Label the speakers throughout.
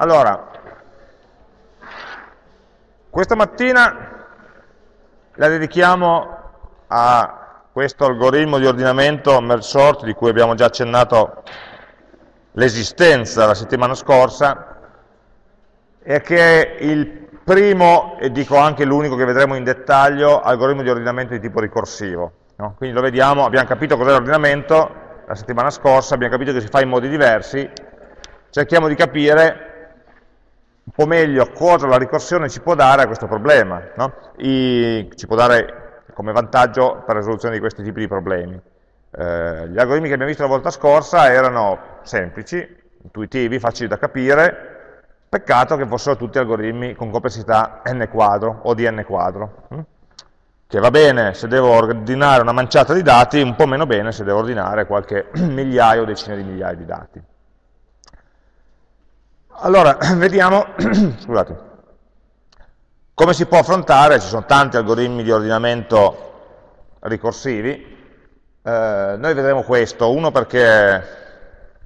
Speaker 1: Allora, questa mattina la dedichiamo a questo algoritmo di ordinamento merge sort di cui abbiamo già accennato l'esistenza la settimana scorsa e che è il primo, e dico anche l'unico che vedremo in dettaglio, algoritmo di ordinamento di tipo ricorsivo. No? Quindi lo vediamo, abbiamo capito cos'è l'ordinamento la settimana scorsa, abbiamo capito che si fa in modi diversi, cerchiamo di capire po' meglio cosa la ricorsione ci può dare a questo problema, no? I, ci può dare come vantaggio per la risoluzione di questi tipi di problemi. Eh, gli algoritmi che abbiamo visto la volta scorsa erano semplici, intuitivi, facili da capire, peccato che fossero tutti algoritmi con complessità n quadro o di n quadro, hm? che va bene se devo ordinare una manciata di dati, un po' meno bene se devo ordinare qualche migliaio o decine di migliaia di dati. Allora, vediamo, scusate, come si può affrontare, ci sono tanti algoritmi di ordinamento ricorsivi, eh, noi vedremo questo, uno perché,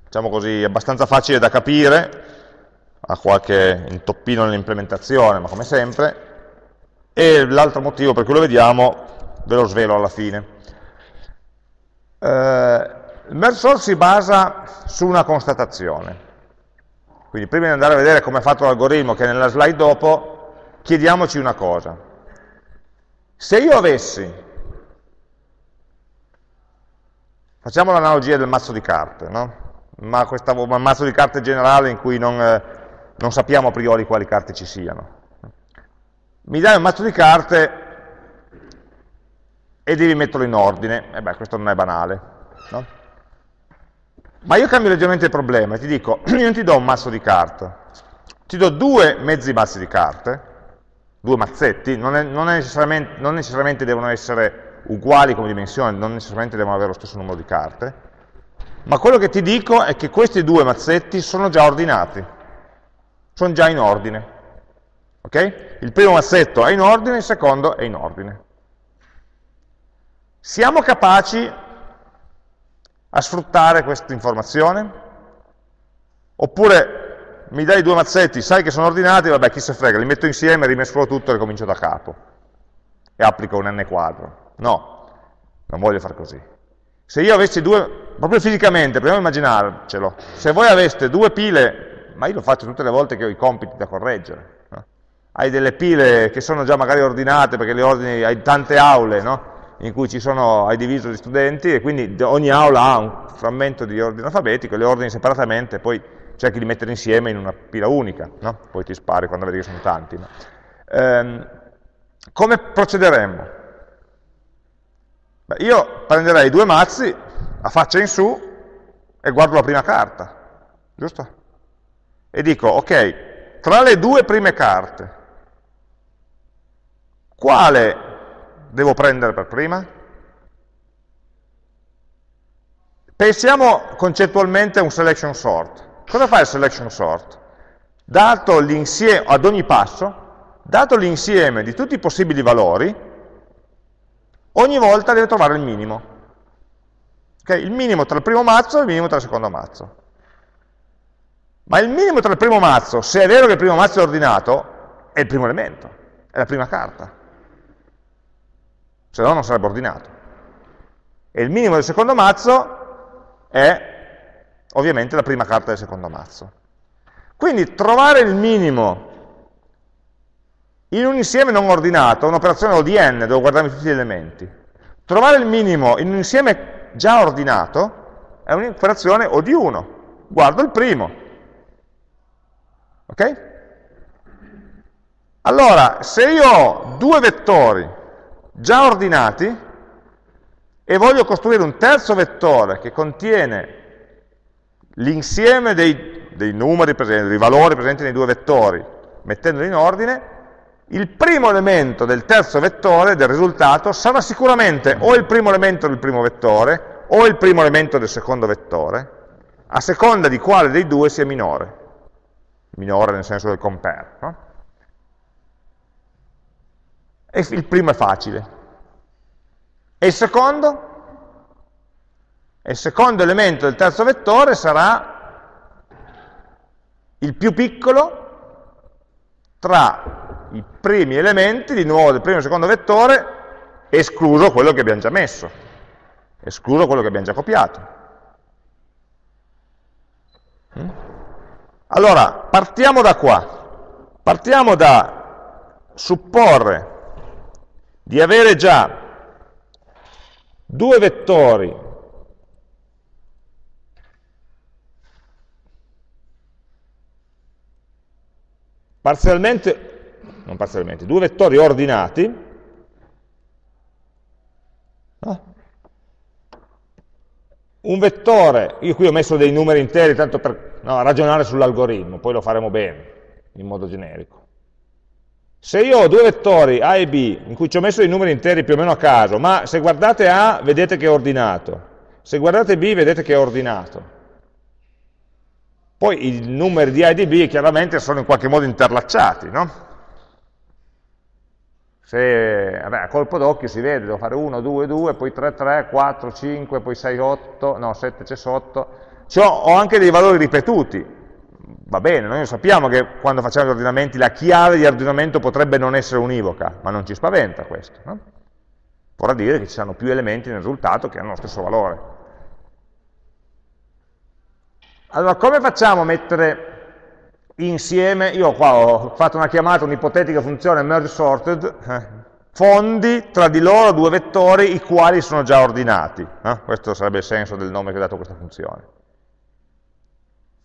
Speaker 1: diciamo così, è abbastanza facile da capire, ha qualche intoppino nell'implementazione, ma come sempre, e l'altro motivo per cui lo vediamo ve lo svelo alla fine. Eh, il merge sort si basa su una constatazione, quindi prima di andare a vedere come è fatto l'algoritmo, che è nella slide dopo, chiediamoci una cosa. Se io avessi, facciamo l'analogia del mazzo di carte, no? ma questa, un mazzo di carte generale in cui non, eh, non sappiamo a priori quali carte ci siano. Mi dai un mazzo di carte e devi metterlo in ordine, e beh, questo non è banale. No? Ma io cambio leggermente il problema e ti dico, io non ti do un mazzo di carte, ti do due mezzi mazzi di carte, due mazzetti, non, è, non, è necessariamente, non necessariamente devono essere uguali come dimensione, non necessariamente devono avere lo stesso numero di carte, ma quello che ti dico è che questi due mazzetti sono già ordinati, sono già in ordine. Okay? Il primo mazzetto è in ordine, il secondo è in ordine. Siamo capaci a sfruttare questa informazione? Oppure mi dai due mazzetti, sai che sono ordinati, vabbè chi se frega, li metto insieme, rimescolo tutto e ricomincio da capo. E applico un n quadro. No, non voglio fare così. Se io avessi due, proprio fisicamente, proviamo a immaginarcelo, se voi aveste due pile, ma io lo faccio tutte le volte che ho i compiti da correggere, no? hai delle pile che sono già magari ordinate perché le ordini, hai tante aule, no? In cui ci sono, hai diviso gli studenti e quindi ogni aula ha un frammento di ordine alfabetico, le ordini separatamente, poi cerchi di mettere insieme in una pila unica, no? poi ti spari quando vedi che sono tanti. No? Ehm, come procederemmo? Beh, io prenderei due mazzi a faccia in su e guardo la prima carta, giusto? E dico, ok, tra le due prime carte, quale devo prendere per prima? Pensiamo concettualmente a un selection sort. Cosa fa il selection sort? Dato l'insieme, ad ogni passo, dato l'insieme di tutti i possibili valori, ogni volta deve trovare il minimo. Okay? Il minimo tra il primo mazzo e il minimo tra il secondo mazzo. Ma il minimo tra il primo mazzo, se è vero che il primo mazzo è ordinato, è il primo elemento, è la prima carta se no non sarebbe ordinato. E il minimo del secondo mazzo è ovviamente la prima carta del secondo mazzo. Quindi trovare il minimo in un insieme non ordinato un'operazione ODN, devo guardarmi tutti gli elementi. Trovare il minimo in un insieme già ordinato è un'operazione O di 1. Guardo il primo. Ok? Allora, se io ho due vettori già ordinati e voglio costruire un terzo vettore che contiene l'insieme dei, dei, numeri presenti, dei valori presenti nei due vettori, mettendoli in ordine, il primo elemento del terzo vettore, del risultato, sarà sicuramente o il primo elemento del primo vettore o il primo elemento del secondo vettore, a seconda di quale dei due sia minore. Minore nel senso del compare. No? E il primo è facile. E il secondo? E il secondo elemento del terzo vettore sarà il più piccolo tra i primi elementi, di nuovo del primo e secondo vettore, escluso quello che abbiamo già messo, escluso quello che abbiamo già copiato. Mm? Allora, partiamo da qua, partiamo da supporre di avere già due vettori parzialmente, non parzialmente, due vettori ordinati, no? un vettore, io qui ho messo dei numeri interi tanto per no, ragionare sull'algoritmo, poi lo faremo bene, in modo generico. Se io ho due vettori A e B, in cui ci ho messo dei numeri interi più o meno a caso, ma se guardate A vedete che è ordinato, se guardate B vedete che è ordinato, poi i numeri di A e di B chiaramente sono in qualche modo interlacciati, no? Se, vabbè, a colpo d'occhio si vede, devo fare 1, 2, 2, poi 3, 3, 4, 5, poi 6, 8, no, 7 c'è sotto. Cioè, ho anche dei valori ripetuti, va bene, noi sappiamo che quando facciamo gli ordinamenti la chiave di ordinamento potrebbe non essere univoca, ma non ci spaventa questo. No? Vorrà dire che ci saranno più elementi nel risultato che hanno lo stesso valore. Allora, come facciamo a mettere insieme, io qua ho fatto una chiamata, un'ipotetica funzione merge sorted, eh, fondi tra di loro due vettori i quali sono già ordinati. Eh? Questo sarebbe il senso del nome che ho dato a questa funzione.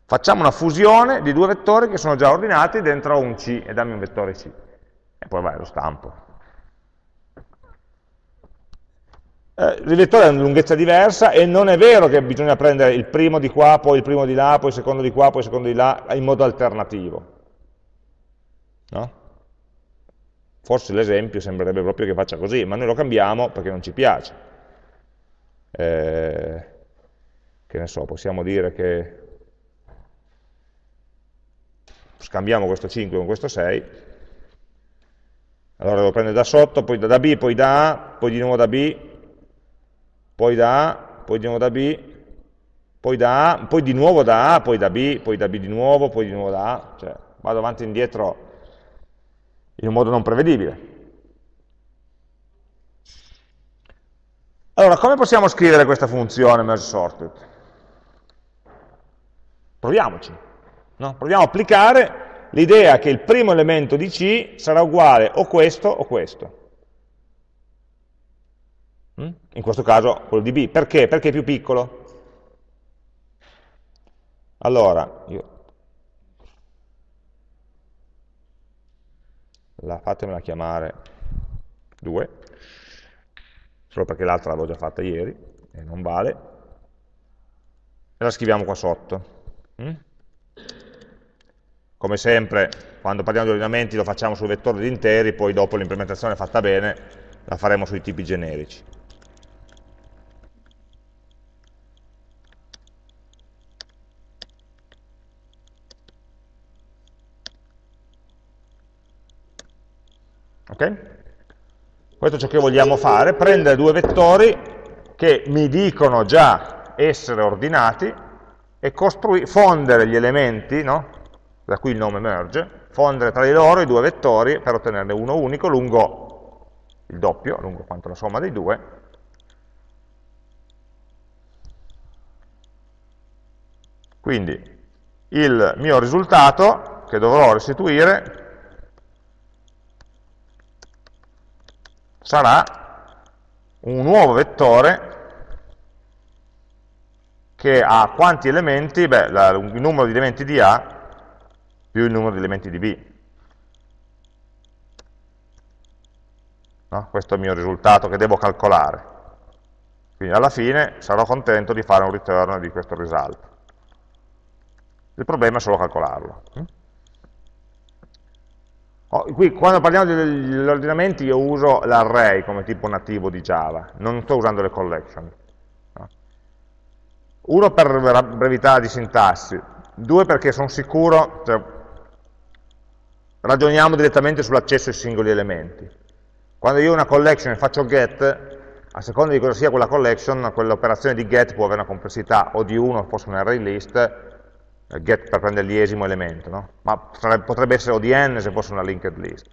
Speaker 1: Facciamo una fusione di due vettori che sono già ordinati dentro un C e dammi un vettore C. E poi vai, lo stampo. eh, il vettore ha una lunghezza diversa e non è vero che bisogna prendere il primo di qua, poi il primo di là, poi il secondo di qua, poi il secondo di là, in modo alternativo. No? Forse l'esempio sembrerebbe proprio che faccia così, ma noi lo cambiamo perché non ci piace. Eh, che ne so, possiamo dire che scambiamo questo 5 con questo 6, allora devo prendere da sotto, poi da B, poi da A, poi di nuovo da B, poi da A, poi di nuovo da B, poi da A, poi di nuovo da A, poi da B, poi da B di nuovo, poi di nuovo da A, cioè vado avanti e indietro in un modo non prevedibile. Allora, come possiamo scrivere questa funzione merge sorted? Proviamoci, no? proviamo a applicare l'idea che il primo elemento di C sarà uguale o questo o questo. Mm? in questo caso quello di B. Perché? Perché è più piccolo. Allora, io la fatemela chiamare 2, solo perché l'altra l'avevo già fatta ieri e non vale, e la scriviamo qua sotto. Come sempre, quando parliamo di ordinamenti lo facciamo sul vettore di interi, poi dopo l'implementazione fatta bene la faremo sui tipi generici. Okay? Questo è ciò che vogliamo fare, prendere due vettori che mi dicono già essere ordinati e fondere gli elementi, no? Da qui il nome merge, fondere tra di loro i due vettori per ottenerne uno unico lungo il doppio, lungo quanto la somma dei due, quindi il mio risultato che dovrò restituire sarà un nuovo vettore che ha quanti elementi? Beh, la, il numero di elementi di A più il numero di elementi di B. No? Questo è il mio risultato che devo calcolare. Quindi alla fine sarò contento di fare un return di questo result. Il problema è solo calcolarlo. Oh, qui, quando parliamo degli ordinamenti io uso l'array come tipo nativo di Java, non sto usando le collection. No? Uno per brevità di sintassi, due perché sono sicuro, cioè, ragioniamo direttamente sull'accesso ai singoli elementi. Quando io ho una collection e faccio get, a seconda di cosa sia quella collection, quell'operazione di get può avere una complessità o di 1, forse un array list, eh, get per prendere l'iesimo elemento, no? ma potrebbe essere ODN se fosse una linked list.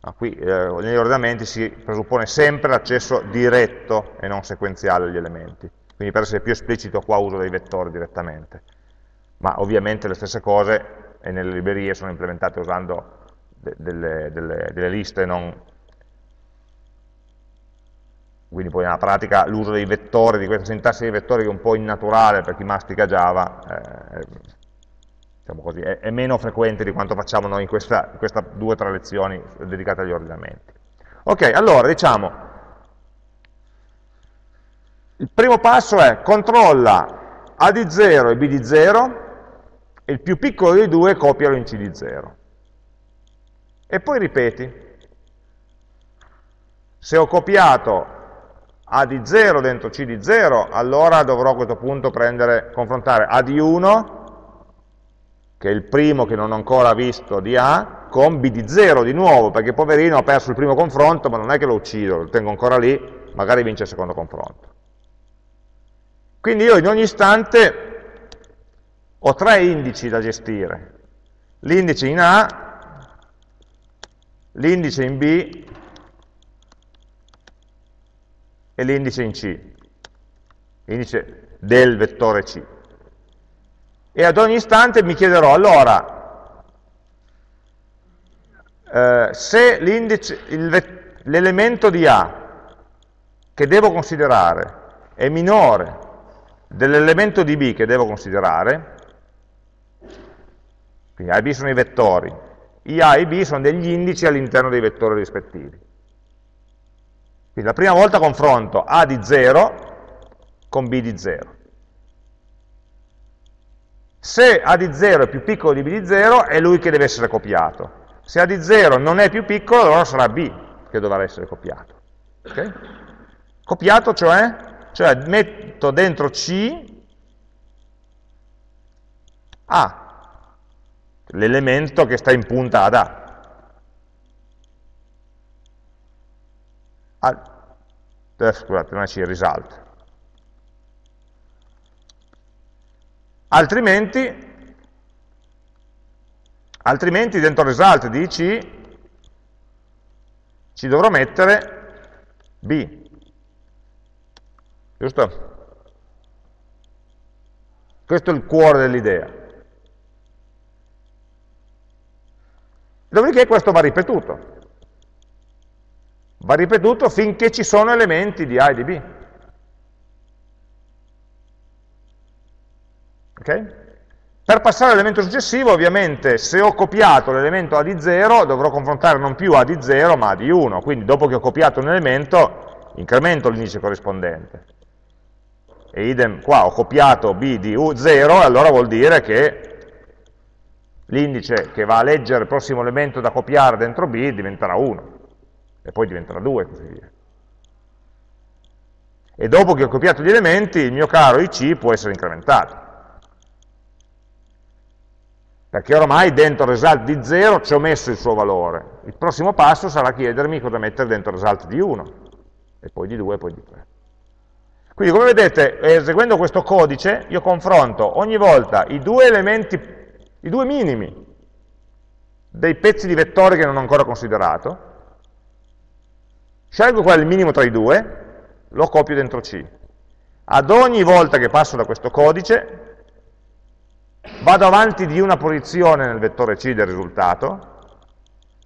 Speaker 1: No, qui eh, negli ordinamenti si presuppone sempre l'accesso diretto e non sequenziale agli elementi, quindi per essere più esplicito qua uso dei vettori direttamente, ma ovviamente le stesse cose e nelle librerie sono implementate usando de delle, delle, delle liste non quindi poi nella pratica l'uso dei vettori, di questa sintassi dei vettori che è un po' innaturale per chi mastica Java, eh, diciamo così, è, è, meno frequente di quanto facciamo noi in queste due o tre lezioni dedicate agli ordinamenti. Ok, allora diciamo, il primo passo è controlla A di 0 e B di 0, e il più piccolo dei due copialo in C di 0. E poi ripeti. Se ho copiato a di 0 dentro C di 0, allora dovrò a questo punto prendere, confrontare A di 1, che è il primo che non ho ancora visto di A, con B di 0 di nuovo, perché poverino ha perso il primo confronto, ma non è che lo uccido, lo tengo ancora lì, magari vince il secondo confronto. Quindi io in ogni istante ho tre indici da gestire. L'indice in A, l'indice in B e l'indice in C, l'indice del vettore C. E ad ogni istante mi chiederò, allora, eh, se l'elemento di A che devo considerare è minore dell'elemento di B che devo considerare, quindi A e B sono i vettori, i A e i B sono degli indici all'interno dei vettori rispettivi. Quindi la prima volta confronto A di 0 con B di 0. Se A di 0 è più piccolo di B di 0, è lui che deve essere copiato. Se A di 0 non è più piccolo, allora sarà B che dovrà essere copiato. Okay? Copiato cioè? Cioè metto dentro C A, l'elemento che sta in punta ad A. eh, scusate, non è C, result. Altrimenti, altrimenti dentro result di C ci dovrò mettere B. Giusto? Questo è il cuore dell'idea. Dopodiché questo va ripetuto va ripetuto finché ci sono elementi di A e di B. Okay? Per passare all'elemento successivo, ovviamente, se ho copiato l'elemento A di 0, dovrò confrontare non più A di 0, ma A di 1. Quindi dopo che ho copiato un elemento, incremento l'indice corrispondente. E idem qua, ho copiato B di 0, allora vuol dire che l'indice che va a leggere il prossimo elemento da copiare dentro B diventerà 1 e poi diventerà 2 e così via. E dopo che ho copiato gli elementi, il mio caro IC può essere incrementato. Perché ormai dentro result di 0 ci ho messo il suo valore. Il prossimo passo sarà chiedermi cosa mettere dentro result di 1, e poi di 2 e poi di 3. Quindi come vedete, eseguendo questo codice, io confronto ogni volta i due elementi, i due minimi dei pezzi di vettore che non ho ancora considerato, Scelgo qual è il minimo tra i due, lo copio dentro C. Ad ogni volta che passo da questo codice, vado avanti di una posizione nel vettore C del risultato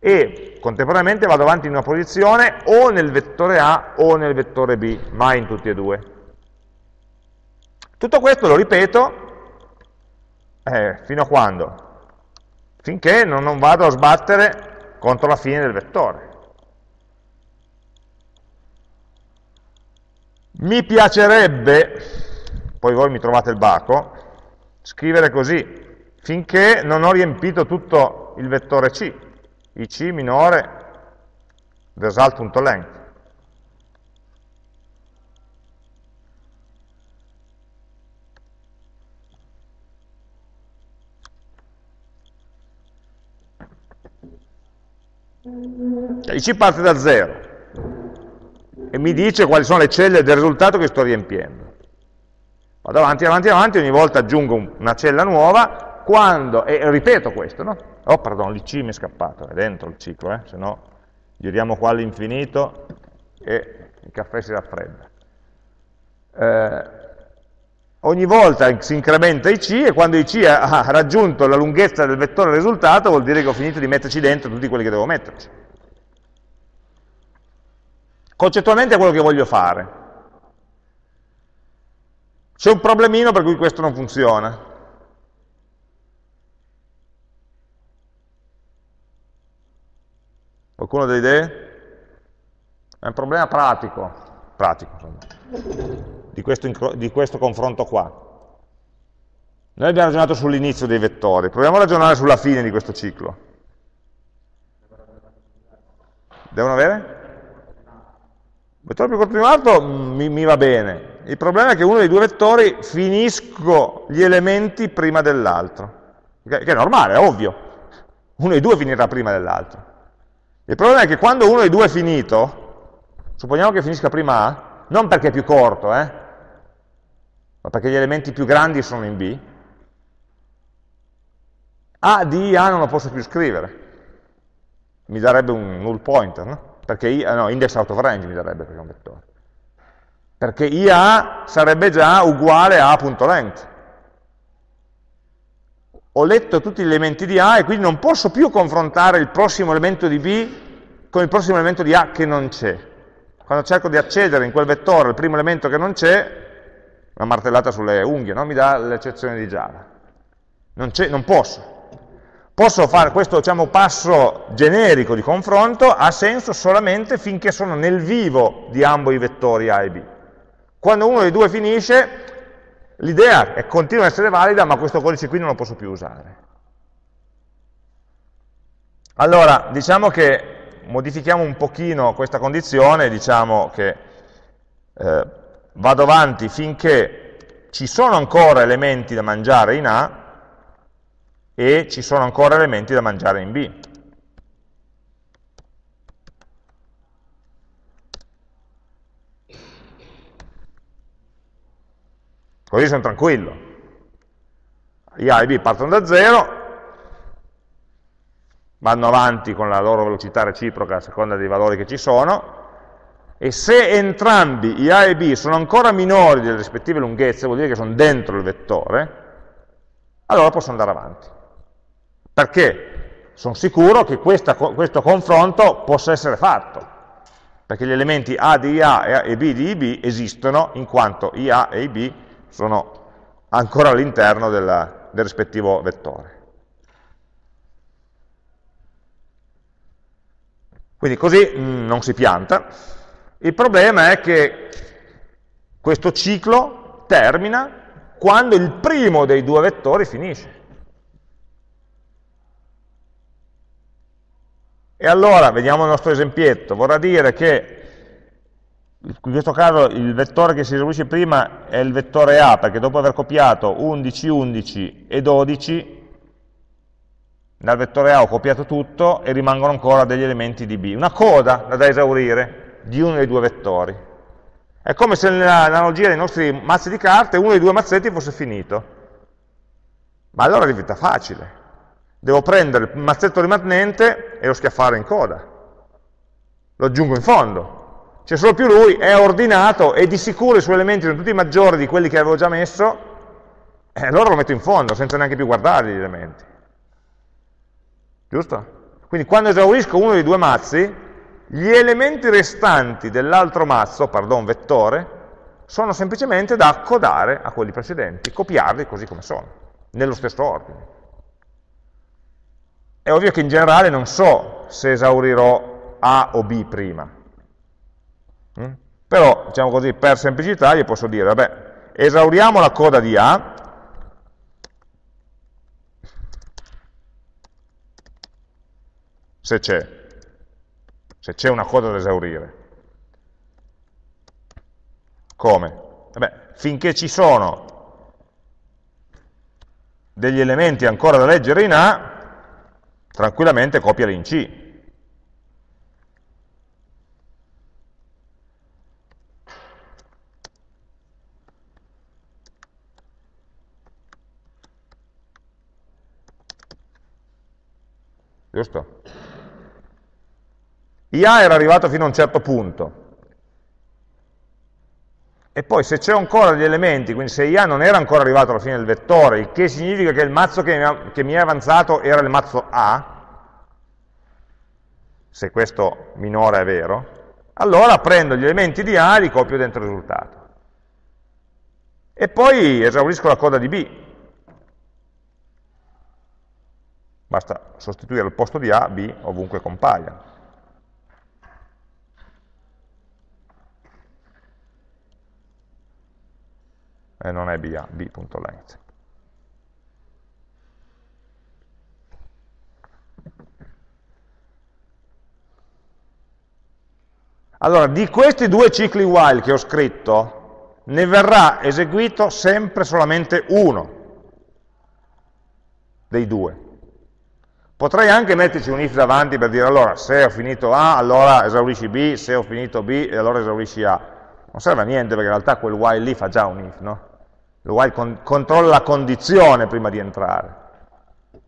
Speaker 1: e contemporaneamente vado avanti in una posizione o nel vettore A o nel vettore B, mai in tutti e due. Tutto questo lo ripeto eh, fino a quando? Finché non, non vado a sbattere contro la fine del vettore. Mi piacerebbe, poi voi mi trovate il baco, scrivere così, finché non ho riempito tutto il vettore C, ic minore result.length. IC parte da 0, e mi dice quali sono le celle del risultato che sto riempiendo. Vado avanti, avanti, avanti, ogni volta aggiungo una cella nuova, quando, e ripeto questo, no? Oh, pardon, l'IC mi è scappato, è dentro il ciclo, eh? se no giriamo qua all'infinito e il caffè si raffredda. Eh, ogni volta si incrementa IC e quando IC ha raggiunto la lunghezza del vettore risultato vuol dire che ho finito di metterci dentro tutti quelli che devo metterci. Concettualmente è quello che voglio fare. C'è un problemino per cui questo non funziona. Qualcuno ha delle idee? È un problema pratico, pratico di, questo, di questo confronto qua. Noi abbiamo ragionato sull'inizio dei vettori, proviamo a ragionare sulla fine di questo ciclo. Devono avere? vettore più corto di un altro mm, mi, mi, va bene. Il problema è che uno dei due vettori finisco gli elementi prima dell'altro. Che è normale, è ovvio. Uno dei due finirà prima dell'altro. Il problema è che quando uno dei due è finito, supponiamo che finisca prima A, non perché è più corto, eh, ma perché gli elementi più grandi sono in B, A di A non lo posso più scrivere. Mi darebbe un null pointer, no? perché I, no, index out of range mi darebbe perché è un vettore. Perché IA sarebbe già uguale a A.length. Ho letto tutti gli elementi di A e quindi non posso più confrontare il prossimo elemento di B con il prossimo elemento di A che non c'è. Quando cerco di accedere in quel vettore al primo elemento che non c'è, una martellata sulle unghie, no? mi dà l'eccezione di Java. Non, non posso posso fare questo diciamo, passo generico di confronto, ha senso solamente finché sono nel vivo di ambo i vettori A e B. Quando uno dei due finisce, l'idea continua ad essere valida, ma questo codice qui non lo posso più usare. Allora, diciamo che modifichiamo un pochino questa condizione, diciamo che eh, vado avanti finché ci sono ancora elementi da mangiare in A, e ci sono ancora elementi da mangiare in B. Così sono tranquillo. Gli A e B partono da zero, vanno avanti con la loro velocità reciproca a seconda dei valori che ci sono, e se entrambi i A e B sono ancora minori delle rispettive lunghezze, vuol dire che sono dentro il vettore, allora posso andare avanti perché sono sicuro che questa, questo confronto possa essere fatto, perché gli elementi A di IA e B di IB esistono in quanto IA e IB sono ancora all'interno del rispettivo vettore. Quindi così mh, non si pianta. Il problema è che questo ciclo termina quando il primo dei due vettori finisce. E allora, vediamo il nostro esempietto, vorrà dire che in questo caso il vettore che si esaurisce prima è il vettore A, perché dopo aver copiato 11, 11 e 12, dal vettore A ho copiato tutto e rimangono ancora degli elementi di B. Una coda da esaurire di uno dei due vettori. È come se nell'analogia dei nostri mazzi di carte uno dei due mazzetti fosse finito. Ma allora diventa facile. Devo prendere il mazzetto rimanente e lo schiaffare in coda. Lo aggiungo in fondo. C'è solo più lui, è ordinato e di sicuro i suoi elementi sono tutti maggiori di quelli che avevo già messo, e allora lo metto in fondo, senza neanche più guardarli gli elementi. Giusto? Quindi quando esaurisco uno dei due mazzi, gli elementi restanti dell'altro mazzo, pardon, vettore, sono semplicemente da accodare a quelli precedenti, copiarli così come sono, nello stesso ordine. È ovvio che in generale non so se esaurirò A o B prima. Mm? Però, diciamo così, per semplicità gli posso dire, vabbè, esauriamo la coda di A, se c'è, se c'è una coda da esaurire. Come? Eh Vabbè, finché ci sono degli elementi ancora da leggere in A, tranquillamente copiali in C. Giusto? IA era arrivato fino a un certo punto, e poi se c'è ancora degli elementi, quindi se IA non era ancora arrivato alla fine del vettore, il che significa che il mazzo che mi, è avanzato era il mazzo A, se questo minore è vero, allora prendo gli elementi di A e li copio dentro il risultato. E poi esaurisco la coda di B. Basta sostituire al posto di A B ovunque compaia. E non è BA, b.length. Allora, di questi due cicli while che ho scritto, ne verrà eseguito sempre solamente uno dei due. Potrei anche metterci un if davanti per dire allora se ho finito A, allora esaurisci B, se ho finito B, allora esaurisci A. Non serve a niente perché in realtà quel while lì fa già un if, no? il while con controlla la condizione prima di entrare,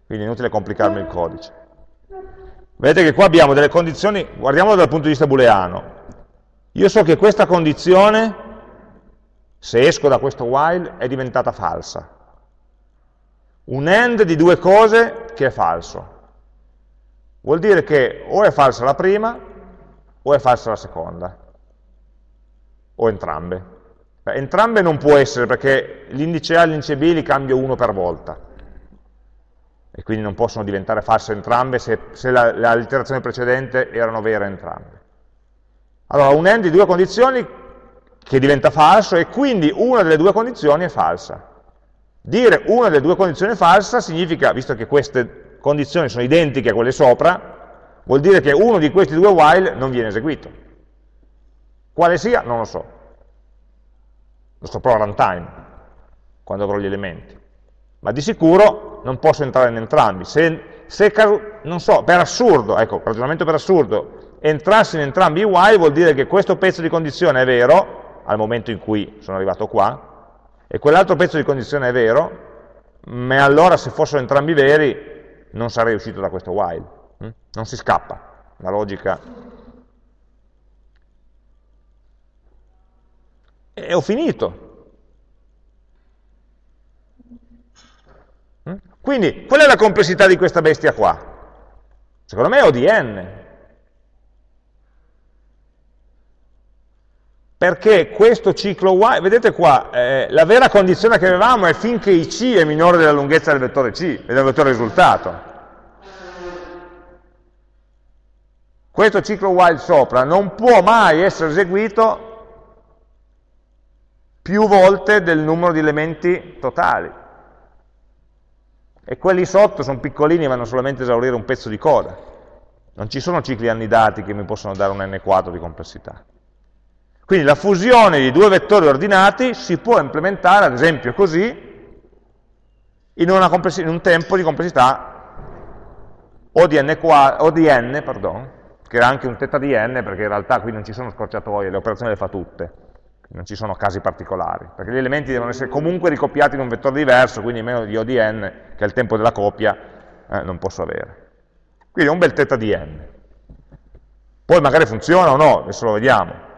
Speaker 1: quindi è inutile complicarmi il codice. Vedete che qua abbiamo delle condizioni, guardiamolo dal punto di vista booleano, io so che questa condizione, se esco da questo while, è diventata falsa. Un end di due cose che è falso. Vuol dire che o è falsa la prima o è falsa la seconda, o entrambe. Beh, entrambe non può essere perché l'indice A e l'indice B li cambio uno per volta e quindi non possono diventare false entrambe se, se la, la precedente erano vere entrambe. Allora un end di due condizioni che diventa falso e quindi una delle due condizioni è falsa. Dire una delle due condizioni è falsa significa, visto che queste condizioni sono identiche a quelle sopra, vuol dire che uno di questi due while non viene eseguito. Quale sia? Non lo so lo saprò a runtime, quando avrò gli elementi. Ma di sicuro non posso entrare in entrambi. Se, se non so, per assurdo, ecco, ragionamento per assurdo, entrassi in entrambi i while vuol dire che questo pezzo di condizione è vero, al momento in cui sono arrivato qua, e quell'altro pezzo di condizione è vero, ma allora se fossero entrambi veri non sarei uscito da questo while. Hm? Non si scappa, la logica e ho finito. Mm? Quindi, qual è la complessità di questa bestia qua? Secondo me è ODN. Perché questo ciclo y, vedete qua, eh, la vera condizione che avevamo è finché i c è minore della lunghezza del vettore c, e del vettore risultato. Questo ciclo while sopra non può mai essere eseguito più volte del numero di elementi totali. E quelli sotto sono piccolini e vanno solamente a esaurire un pezzo di coda. Non ci sono cicli annidati che mi possono dare un n quadro di complessità. Quindi la fusione di due vettori ordinati si può implementare, ad esempio così, in, in un tempo di complessità o di n, o di n pardon, che era anche un θ di n, perché in realtà qui non ci sono scorciatoie, le operazioni le fa tutte non ci sono casi particolari, perché gli elementi devono essere comunque ricopiati in un vettore diverso, quindi meno di O di n, che è il tempo della copia, eh, non posso avere. Quindi è un bel θ di n. Poi magari funziona o no, adesso lo vediamo.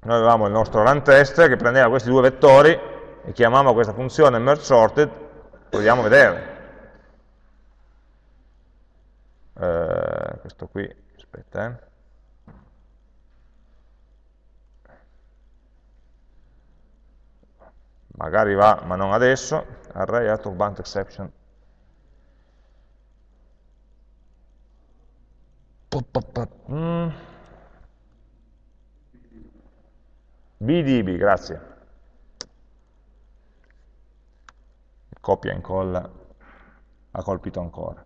Speaker 1: Noi avevamo il nostro run test che prendeva questi due vettori e chiamava questa funzione merge sorted, a vedere. Eh, questo qui, aspetta, eh. Magari va, ma non adesso, array out of bound exception. Mm. BDB, grazie. Copia e incolla ha colpito ancora.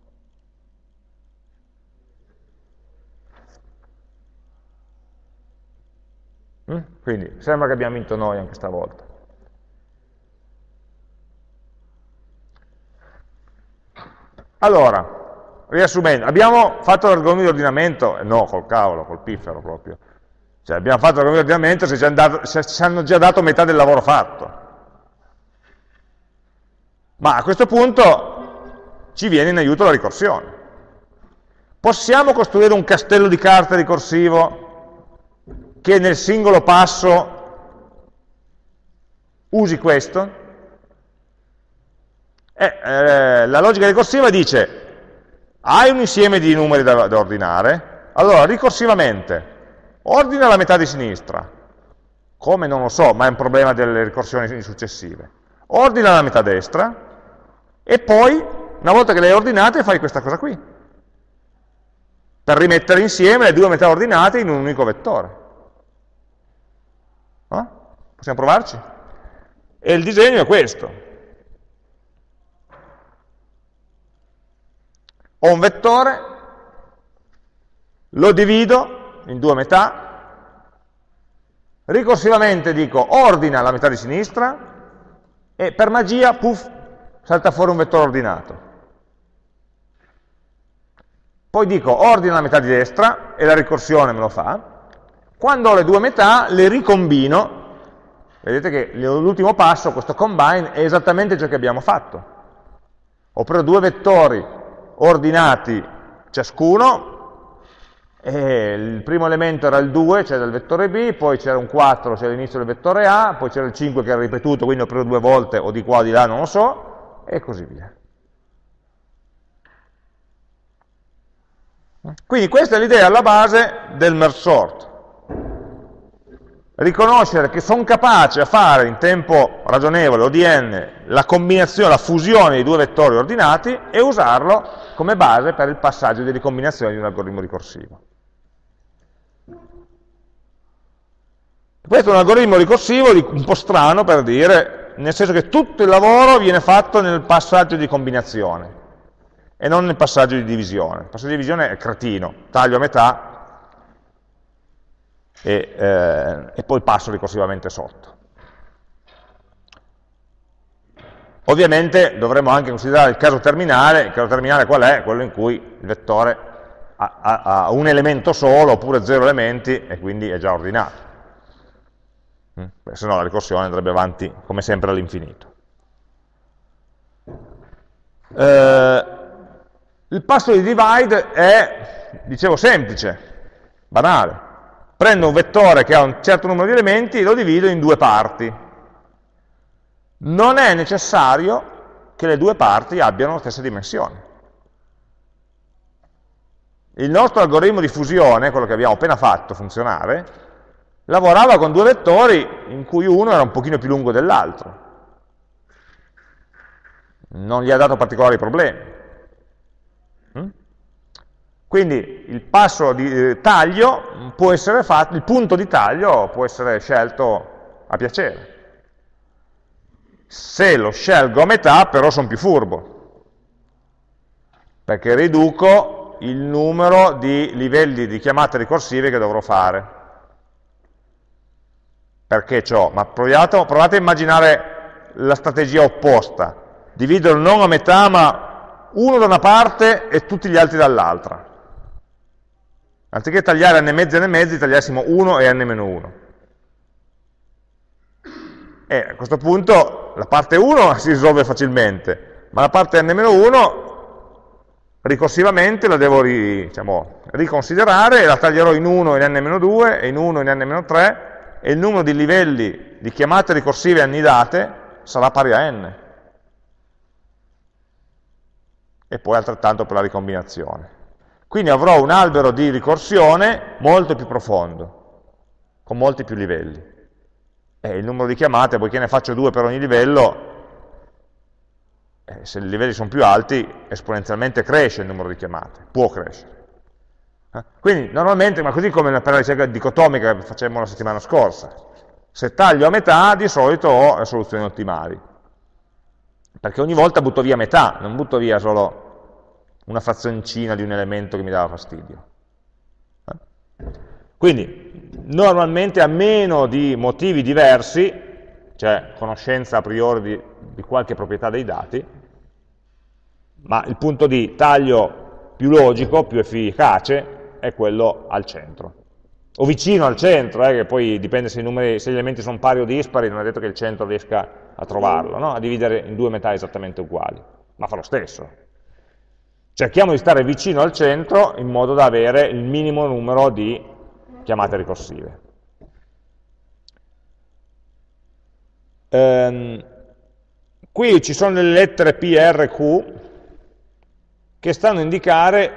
Speaker 1: Mm? Quindi sembra che abbiamo vinto noi anche stavolta. Allora, riassumendo, abbiamo fatto l'argomento di ordinamento? No, col cavolo, col piffero proprio. Cioè, abbiamo fatto l'argomento di ordinamento se ci, dato, se ci hanno già dato metà del lavoro fatto. Ma a questo punto ci viene in aiuto la ricorsione. Possiamo costruire un castello di carte ricorsivo che nel singolo passo usi questo? Eh, eh, la logica ricorsiva dice hai un insieme di numeri da, da ordinare, allora ricorsivamente ordina la metà di sinistra, come non lo so, ma è un problema delle ricorsioni successive, ordina la metà destra e poi, una volta che le hai ordinate, fai questa cosa qui, per rimettere insieme le due metà ordinate in un unico vettore. No? Possiamo provarci? E il disegno è questo. Ho un vettore, lo divido in due metà, ricorsivamente dico ordina la metà di sinistra e per magia, puff, salta fuori un vettore ordinato. Poi dico ordina la metà di destra e la ricorsione me lo fa. Quando ho le due metà le ricombino, vedete che l'ultimo passo, questo combine, è esattamente ciò che abbiamo fatto. Ho preso due vettori ordinati ciascuno, il primo elemento era il 2, cioè del vettore B, poi c'era un 4, cioè all'inizio del vettore A, poi c'era il 5 che era ripetuto, quindi ho preso due volte, o di qua o di là, non lo so, e così via. Quindi questa è l'idea alla base del merge sort riconoscere che sono capace a fare in tempo ragionevole, ODN, la combinazione, la fusione di due vettori ordinati e usarlo come base per il passaggio di ricombinazione di un algoritmo ricorsivo. Questo è un algoritmo ricorsivo un po' strano per dire, nel senso che tutto il lavoro viene fatto nel passaggio di combinazione e non nel passaggio di divisione. Il passaggio di divisione è cretino, taglio a metà, e, eh, e poi passo ricorsivamente sotto. Ovviamente dovremmo anche considerare il caso terminale, il caso terminale qual è? Quello in cui il vettore ha, ha, ha un elemento solo oppure zero elementi e quindi è già ordinato. Mm? Se no la ricorsione andrebbe avanti come sempre all'infinito. Eh, il passo di divide è, dicevo, semplice, banale prendo un vettore che ha un certo numero di elementi e lo divido in due parti. Non è necessario che le due parti abbiano la stessa dimensione. Il nostro algoritmo di fusione, quello che abbiamo appena fatto funzionare, lavorava con due vettori in cui uno era un pochino più lungo dell'altro. Non gli ha dato particolari problemi. Quindi il passo di eh, taglio può essere fatto, il punto di taglio può essere scelto a piacere. Se lo scelgo a metà però sono più furbo, perché riduco il numero di livelli di chiamate ricorsive che dovrò fare. Perché ciò? Ma proviate, provate a immaginare la strategia opposta, dividerlo non a metà ma uno da una parte e tutti gli altri dall'altra Anziché tagliare n mezzi e n mezzi, tagliassimo 1 e n-1. E a questo punto la parte 1 si risolve facilmente, ma la parte n-1 ricorsivamente la devo ri, diciamo, riconsiderare e la taglierò in 1 in n-2 e in 1 in n-3 e il numero di livelli di chiamate ricorsive annidate sarà pari a n. E poi altrettanto per la ricombinazione. Quindi avrò un albero di ricorsione molto più profondo, con molti più livelli. E il numero di chiamate, poiché ne faccio due per ogni livello, eh, se i livelli sono più alti, esponenzialmente cresce il numero di chiamate, può crescere. Eh? Quindi normalmente, ma così come per la ricerca dicotomica che facemmo la settimana scorsa, se taglio a metà di solito ho le soluzioni ottimali, perché ogni volta butto via metà, non butto via solo una frazioncina di un elemento che mi dava fastidio. Eh? Quindi, normalmente a meno di motivi diversi, cioè conoscenza a priori di, di qualche proprietà dei dati, ma il punto di taglio più logico, più efficace, è quello al centro. O vicino al centro, eh, che poi dipende se, numeri, se, gli elementi sono pari o dispari, non è detto che il centro riesca a trovarlo, no? a dividere in due metà esattamente uguali, ma fa lo stesso, cerchiamo di stare vicino al centro in modo da avere il minimo numero di chiamate ricorsive. Ehm, qui ci sono delle lettere P, R, Q che stanno a indicare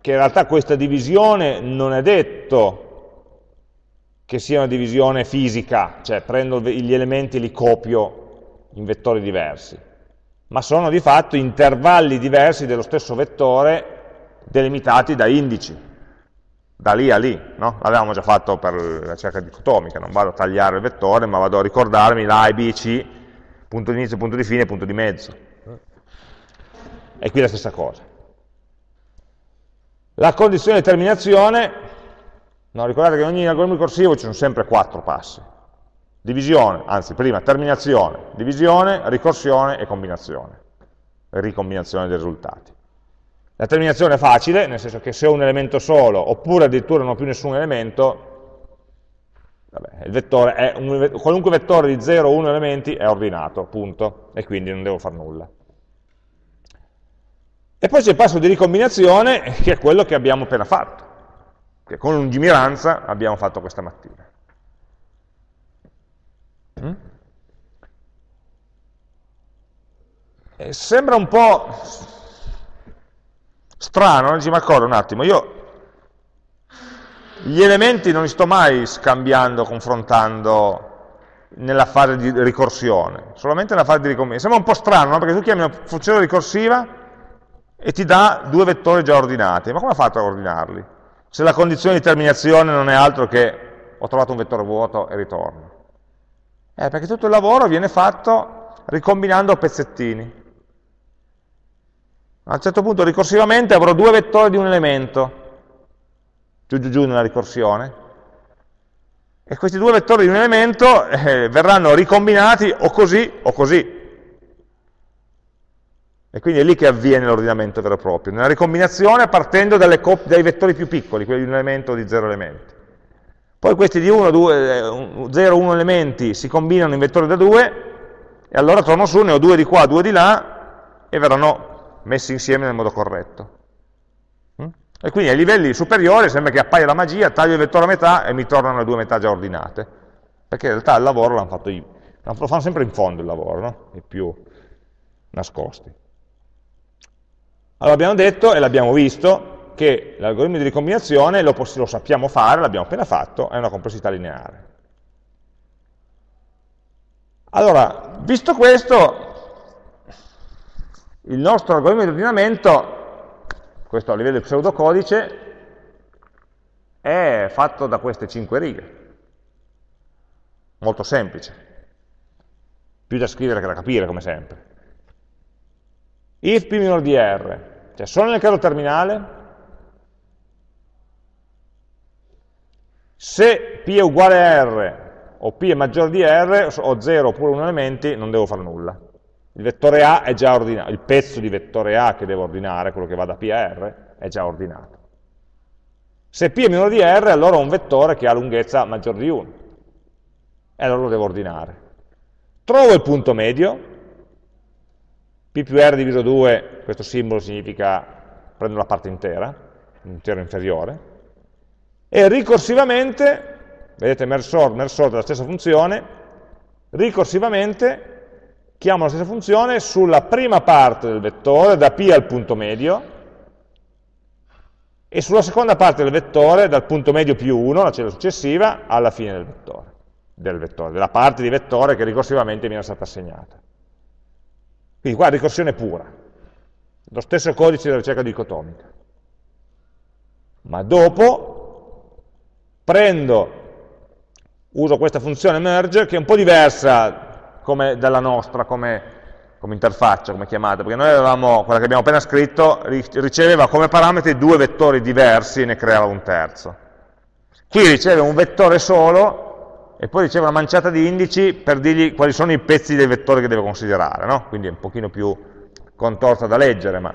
Speaker 1: che in realtà questa divisione non è detto che sia una divisione fisica, cioè prendo gli elementi e li copio in vettori diversi, ma sono di fatto intervalli diversi dello stesso vettore delimitati da indici, da lì a lì, no? l'avevamo già fatto per la cerca dicotomica, non vado a tagliare il vettore, ma vado a ricordarmi l'A e B, C, punto di inizio, punto di fine, punto di mezzo. E qui la stessa cosa. La condizione di terminazione No, ricordate che in ogni algoritmo ricorsivo ci sono sempre quattro passi. Divisione, anzi prima terminazione, divisione, ricorsione e combinazione, ricombinazione dei risultati. La terminazione è facile, nel senso che se ho un elemento solo, oppure addirittura non ho più nessun elemento, vabbè, vettore un, qualunque vettore di 0 o 1 elementi è ordinato, punto, e quindi non devo fare nulla. E poi c'è il passo di ricombinazione, che è quello che abbiamo appena fatto che con lungimiranza abbiamo fatto questa mattina. Mm? sembra un po' strano, ci mi accorgo un attimo, io gli elementi non li sto mai scambiando, confrontando nella fase di ricorsione, solamente nella fase di ricombinazione. Sembra un po' strano, no? perché tu chiami una funzione ricorsiva e ti dà due vettori già ordinati, ma come ha fatto a ordinarli? se la condizione di terminazione non è altro che ho trovato un vettore vuoto e ritorno? Eh, perché tutto il lavoro viene fatto ricombinando pezzettini. A un certo punto ricorsivamente avrò due vettori di un elemento, giù giù giù nella ricorsione, e questi due vettori di un elemento eh, verranno ricombinati o così o così. E quindi è lì che avviene l'ordinamento vero e proprio, nella ricombinazione partendo dai vettori più piccoli, quelli di un elemento o di zero elementi. Poi questi di 1, 2, 0, 1 elementi si combinano in vettori da 2 e allora torno su, ne ho due di qua, due di là e verranno messi insieme nel modo corretto. Mm? E quindi ai livelli superiori sembra che appaia la magia, taglio il vettore a metà e mi tornano le due metà già ordinate, perché in realtà il lavoro l'hanno fatto io. Lo fanno sempre in fondo il lavoro, no? i più nascosti. Allora abbiamo detto e l'abbiamo visto che l'algoritmo di ricombinazione lo, lo sappiamo fare, l'abbiamo appena fatto, è una complessità lineare. Allora, visto questo, il nostro algoritmo di ordinamento, questo a livello di pseudocodice, è fatto da queste cinque righe. Molto semplice. Più da scrivere che da capire, come sempre. If p minore di r cioè solo nel caso terminale, se p è uguale a r o p è maggiore di r, o 0 oppure 1 elementi, non devo fare nulla. Il vettore A è già ordinato, il pezzo di vettore A che devo ordinare, quello che va da P a R, è già ordinato. Se P è minore di R, allora ho un vettore che ha lunghezza maggiore di 1, e allora lo devo ordinare. Trovo il punto medio, P più R diviso 2, questo simbolo significa prendo la parte intera, l'intero inferiore, e ricorsivamente, vedete merge sort, merge sort è stessa funzione, ricorsivamente chiamo la stessa funzione sulla prima parte del vettore, da P al punto medio, e sulla seconda parte del vettore, dal punto medio più 1, la cella successiva, alla fine del vettore, del vettore, della parte di vettore che ricorsivamente mi era stata assegnata. Quindi qua ricorsione pura, lo stesso codice della ricerca dicotomica. Ma dopo prendo, uso questa funzione merge che è un po' diversa come dalla nostra come, come interfaccia, come chiamata, perché noi avevamo, quella che abbiamo appena scritto, riceveva come parametri due vettori diversi e ne creava un terzo. Qui riceve un vettore solo e poi riceve una manciata di indici per dirgli quali sono i pezzi dei vettori che deve considerare, no? quindi è un pochino più contorta da leggere, ma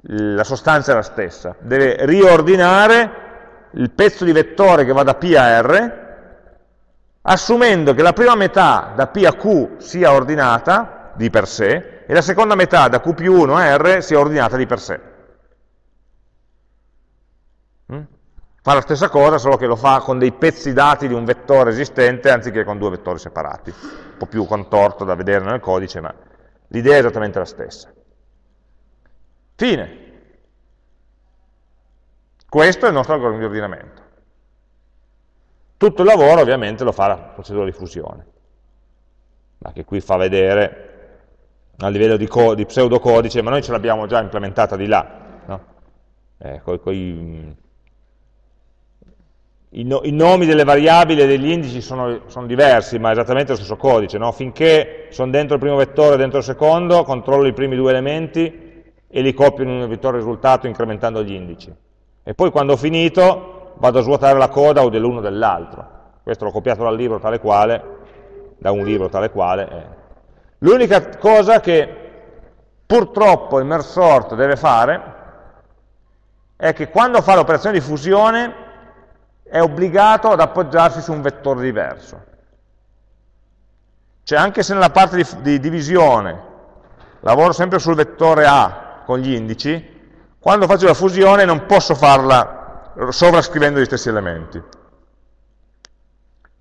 Speaker 1: la sostanza è la stessa. Deve riordinare il pezzo di vettore che va da P a R, assumendo che la prima metà da P a Q sia ordinata di per sé e la seconda metà da Q più 1 a R sia ordinata di per sé. Mm? Fa la stessa cosa, solo che lo fa con dei pezzi dati di un vettore esistente anziché con due vettori separati. Un po' più contorto da vedere nel codice, ma l'idea è esattamente la stessa. Fine. Questo è il nostro algoritmo di ordinamento. Tutto il lavoro ovviamente lo fa la procedura di fusione, ma che qui fa vedere a livello di, di pseudocodice, ma noi ce l'abbiamo già implementata di là, no? eh, coi, coi, i, no, i, nomi delle variabili e degli indici sono, sono diversi, ma è esattamente lo stesso codice. No? Finché sono dentro il primo vettore e dentro il secondo, controllo i primi due elementi e li copio in un vettore risultato incrementando gli indici. E poi quando ho finito vado a svuotare la coda o dell'uno o dell'altro. Questo l'ho copiato dal libro tale quale, da un libro tale quale. Eh. L'unica cosa che purtroppo il merge sort deve fare è che quando fa l'operazione di fusione è obbligato ad appoggiarsi su un vettore diverso. Cioè anche se nella parte di, di divisione lavoro sempre sul vettore A con gli indici, quando faccio la fusione non posso farla sovrascrivendo gli stessi elementi.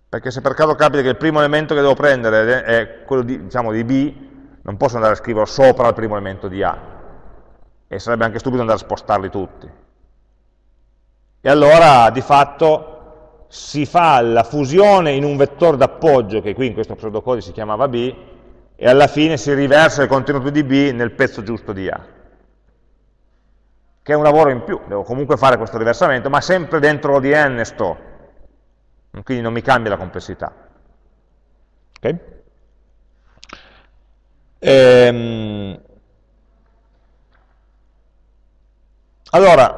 Speaker 1: Perché se per caso capita che il primo elemento che devo prendere è quello di, diciamo, di B, non posso andare a scriverlo sopra il primo elemento di A. E sarebbe anche stupido andare a spostarli tutti. E allora di fatto si fa la fusione in un vettore d'appoggio, che qui in questo pseudocodice si chiamava B, e alla fine si riversa il contenuto di B nel pezzo giusto di A. Che è un lavoro in più, devo comunque fare questo riversamento, ma sempre dentro l'ODN sto, quindi non mi cambia la complessità. Okay? Ehm, allora,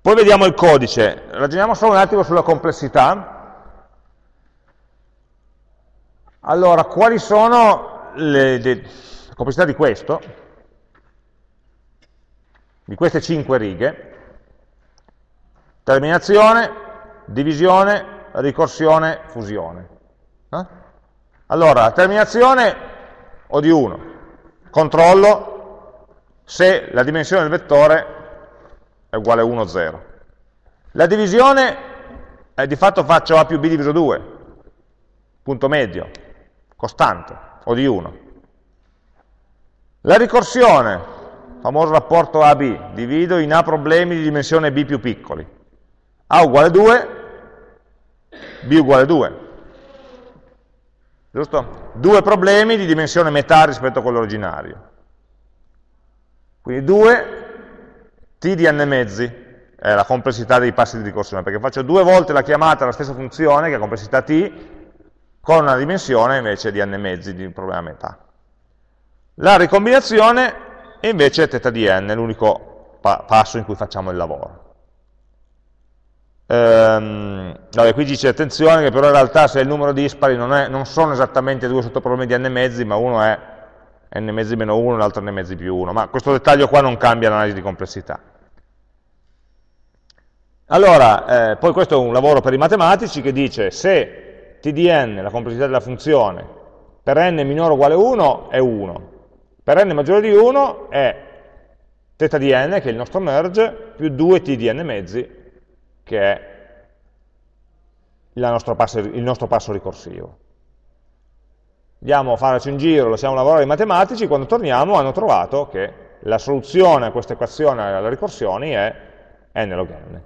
Speaker 1: poi vediamo il codice, ragioniamo solo un attimo sulla complessità. Allora, quali sono le, le, la complessità di questo? Di queste cinque righe? Terminazione, divisione, ricorsione, fusione. Eh? Allora, la terminazione ho di 1, controllo se la dimensione del vettore è uguale a 1, 0. La divisione, eh, di fatto faccio A più B diviso 2, punto medio, costante, o di 1. La ricorsione, famoso rapporto A-B, divido in A problemi di dimensione B più piccoli. A uguale 2, B uguale 2. Giusto? Due problemi di dimensione metà rispetto a quello originario. Quindi 2 t di n mezzi è la complessità dei passi di ricorsione, perché faccio due volte la chiamata alla stessa funzione, che è complessità t, con una dimensione invece di n mezzi di un problema metà. La ricombinazione è invece θ di n, l'unico pa passo in cui facciamo il lavoro. Ehm, vabbè, qui dice attenzione che però in realtà se il numero dispari non, è, non sono esattamente due sottoproblemi di n mezzi, ma uno è n mezzi meno 1 l'altro n mezzi più 1, ma questo dettaglio qua non cambia l'analisi di complessità. Allora, eh, poi questo è un lavoro per i matematici che dice se t di n, la complessità della funzione, per n minore o uguale a 1 è 1, per n maggiore di 1 è θ di n, che è il nostro merge, più 2t di n mezzi, che è il passo, il nostro passo ricorsivo. Andiamo a farci un giro, lasciamo lavorare i matematici, quando torniamo hanno trovato che la soluzione a questa equazione alle ricorsioni è n log n,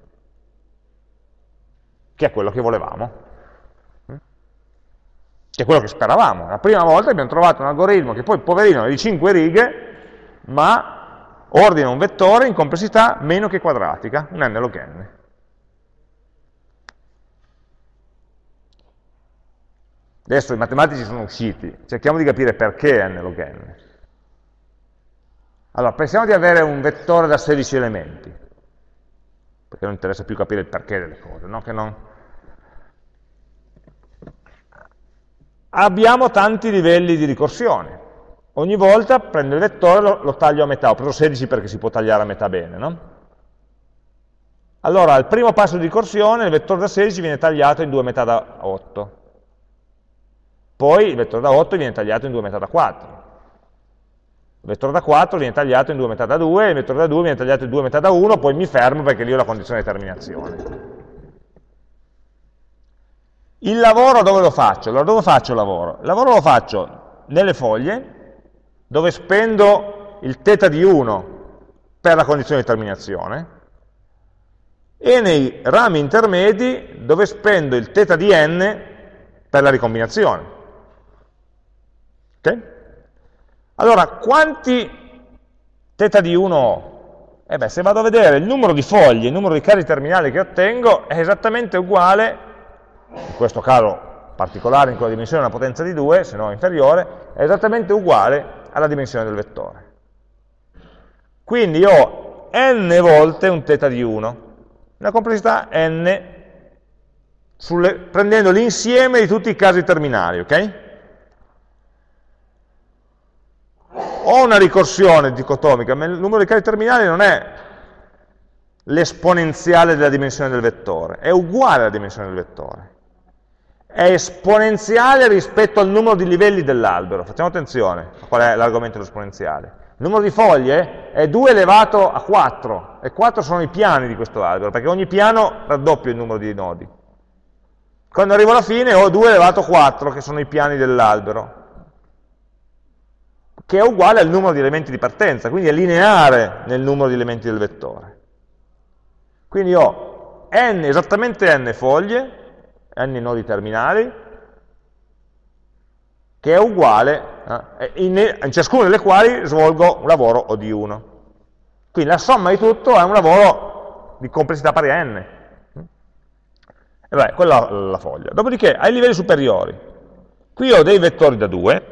Speaker 1: che è quello che volevamo, che è quello che speravamo. La prima volta abbiamo trovato un algoritmo che poi, poverino, è di 5 righe, ma ordina un vettore in complessità meno che quadratica, un n log n. Adesso i matematici sono usciti, cerchiamo di capire perché n log n. Allora, pensiamo di avere un vettore da 16 elementi, perché non interessa più capire il perché delle cose, no? non... Abbiamo tanti livelli di ricorsione. Ogni volta prendo il vettore e lo, lo, taglio a metà. Ho preso 16 perché si può tagliare a metà bene, no? Allora, al primo passo di ricorsione il vettore da 16 viene tagliato in due metà da 8 poi il vettore da 8 viene tagliato in due metà da 4. Il vettore da 4 viene tagliato in due metà da 2, il vettore da 2 viene tagliato in due metà da 1, poi mi fermo perché lì ho la condizione di terminazione. Il lavoro dove lo faccio? Allora, dove faccio il lavoro? Il lavoro lo faccio nelle foglie, dove spendo il θ di 1 per la condizione di terminazione, e nei rami intermedi dove spendo il θ di n per la ricombinazione. Ok? Allora, quanti θ di 1 ho? Eh beh, se vado a vedere il numero di foglie, il numero di casi terminali che ottengo, è esattamente uguale in questo caso particolare in cui la dimensione è una potenza di 2, se no inferiore, è esattamente uguale alla dimensione del vettore. Quindi ho n volte un θ di 1, una complessità n sulle, prendendo l'insieme di tutti i casi terminali, ok? Ho una ricorsione dicotomica, ma il numero di casi terminali non è l'esponenziale della dimensione del vettore, è uguale alla dimensione del vettore è esponenziale rispetto al numero di livelli dell'albero. Facciamo attenzione a qual è l'argomento esponenziale. Il numero di foglie è 2 elevato a 4, e 4 sono i piani di questo albero, perché ogni piano raddoppia il numero di nodi. Quando arrivo alla fine ho 2 elevato a 4, che sono i piani dell'albero, che è uguale al numero di elementi di partenza, quindi è lineare nel numero di elementi del vettore. Quindi ho n, esattamente n foglie, n nodi terminali, che è uguale, eh, in, in ciascuna delle quali svolgo un lavoro O di 1. Quindi la somma di tutto è un lavoro di complessità pari a n. E beh, quella è la foglia. Dopodiché, ai livelli superiori, qui ho dei vettori da 2,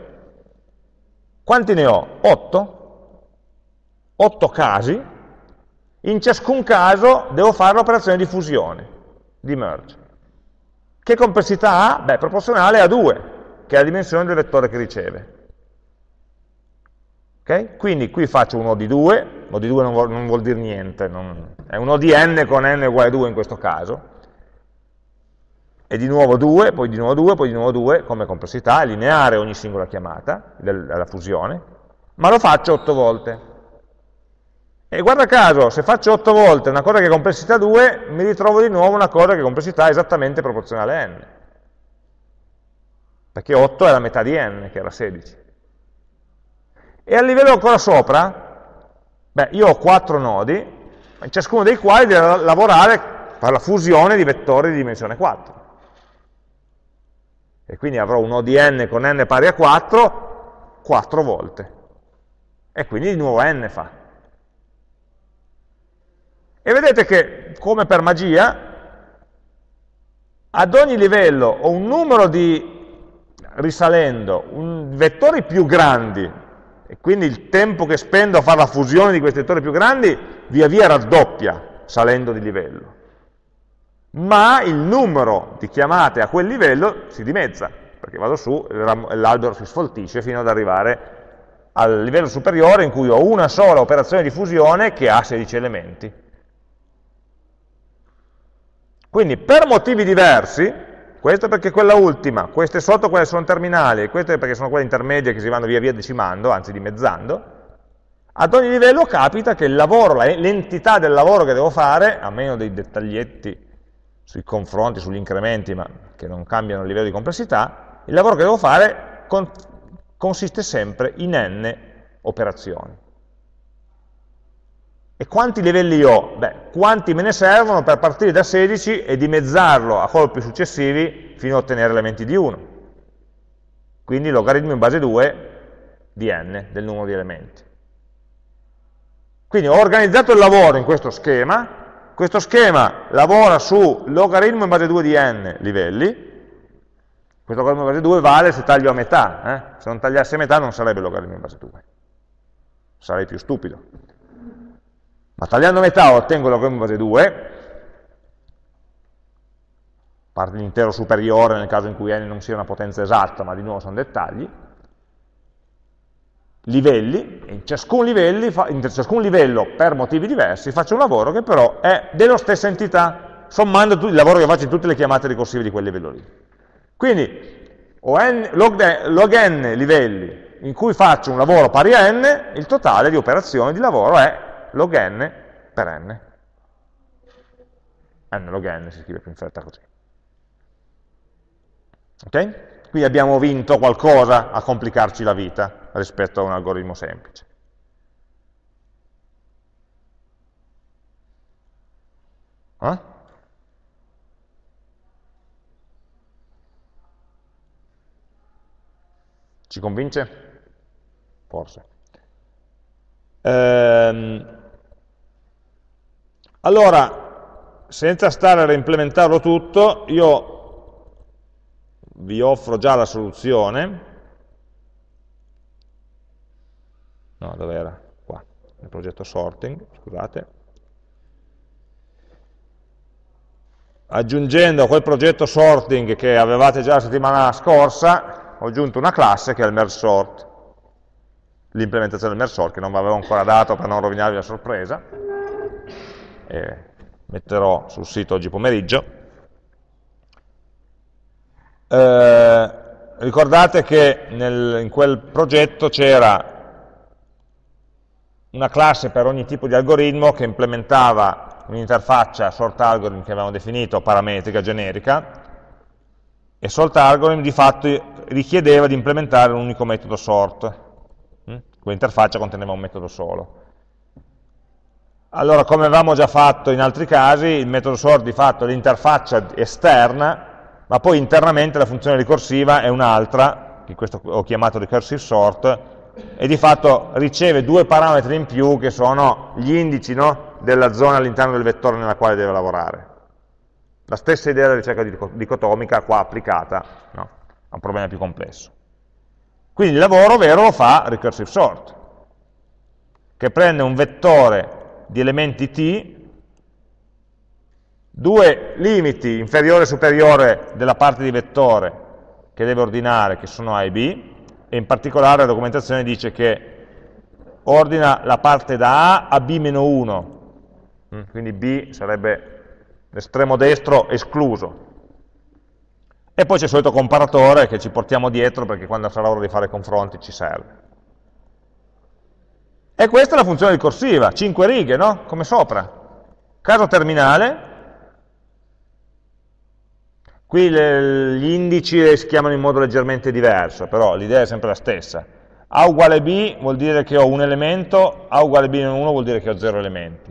Speaker 1: quanti ne ho? 8, 8 casi, in ciascun caso devo fare l'operazione di fusione, di merge. Che complessità ha? Beh, proporzionale a 2, che è la dimensione del vettore che riceve. Okay? Quindi qui faccio un O di 2, O di 2 non vuol, non vuol dire niente, non, è un O di n con n uguale a 2 in questo caso, e di nuovo 2, poi di nuovo 2, poi di nuovo 2 come complessità, è lineare ogni singola chiamata della fusione, ma lo faccio 8 volte. E guarda caso, se faccio 8 volte una cosa che è complessità 2, mi ritrovo di nuovo una cosa che è complessità esattamente proporzionale a n. Perché 8 è la metà di n, che era 16. E a livello ancora sopra, beh, io ho 4 nodi, in ciascuno dei quali devo lavorare per la fusione di vettori di dimensione 4. E quindi avrò un O di n con n pari a 4, 4 volte. E quindi di nuovo n fa. E vedete che, come per magia, ad ogni livello ho un numero di, risalendo, un, vettori più grandi, e quindi il tempo che spendo a fare la fusione di questi vettori più grandi via via raddoppia salendo di livello. Ma il numero di chiamate a quel livello si dimezza, perché vado su l'albero si sfoltisce fino ad arrivare al livello superiore in cui ho una sola operazione di fusione che ha 16 elementi. Quindi per motivi diversi, questo perché quella ultima, queste sotto quelle sono terminali, queste perché sono quelle intermedie che si vanno via via decimando, anzi dimezzando, ad ogni livello capita che il lavoro, l'entità del lavoro che devo fare, a meno dei dettaglietti sui confronti, sugli incrementi, ma che non cambiano il livello di complessità, il lavoro che devo fare consiste sempre in n operazioni. E quanti livelli ho? Beh, quanti me ne servono per partire da 16 e dimezzarlo a colpi successivi fino a ottenere elementi di 1. Quindi logaritmo in base 2 di n, del numero di elementi. Quindi ho organizzato il lavoro in questo schema, questo schema lavora su logaritmo in base 2 di n livelli, questo logaritmo in base 2 vale se taglio a metà, eh? se non tagliassi a metà non sarebbe logaritmo in base 2, sarei più stupido. Ma tagliando metà ottengo la in base 2, parte l'intero superiore nel caso in cui n non sia una potenza esatta, ma di nuovo sono dettagli, livelli, in ciascun, livelli, in ciascun livello per motivi diversi faccio un lavoro che però è della stessa entità, sommando il lavoro che faccio in tutte le chiamate ricorsive di quel livello lì. Quindi ho n, log, log n livelli in cui faccio un lavoro pari a n, il totale di operazioni di lavoro è log n per n. n log n si scrive più in fretta così. Ok? Quindi abbiamo vinto qualcosa a complicarci la vita rispetto a un algoritmo semplice. Eh? Ci convince? Forse. Ehm, allora, senza stare a reimplementarlo tutto, io vi offro già la soluzione. No, dove era? Qua, nel progetto sorting, scusate. aggiungendo a quel progetto sorting che avevate già la settimana scorsa, ho aggiunto una classe che è il merge sort, l'implementazione del merge sort che non vi avevo ancora dato per non rovinarvi la sorpresa, e metterò sul sito oggi pomeriggio. Eh, ricordate che nel, in quel progetto c'era una classe per ogni tipo di algoritmo che implementava un'interfaccia sort algorithm che avevamo definito parametrica generica e sort algorithm di fatto richiedeva di implementare un unico metodo sort mm? quell'interfaccia conteneva un metodo solo allora come avevamo già fatto in altri casi il metodo sort di fatto è l'interfaccia esterna ma poi internamente la funzione ricorsiva è un'altra che questo ho chiamato recursive sort e di fatto riceve due parametri in più che sono gli indici no? della zona all'interno del vettore nella quale deve lavorare. La stessa idea della ricerca dicotomica qua applicata no? a un problema più complesso. Quindi il lavoro vero lo fa recursive sort, che prende un vettore di elementi t, due limiti inferiore e superiore della parte di vettore che deve ordinare, che sono A e B, e in particolare la documentazione dice che ordina la parte da A a B-1, Mm, quindi B sarebbe l'estremo destro escluso. E poi c'è il solito comparatore che ci portiamo dietro perché quando sarà ora di fare confronti ci serve. E questa è la funzione ricorsiva, 5 righe, no? Come sopra. Caso terminale, qui le, gli indici si chiamano in modo leggermente diverso, però l'idea è sempre la stessa. A uguale B vuol dire che ho un elemento, A uguale B meno 1 vuol dire che ho 0 elementi.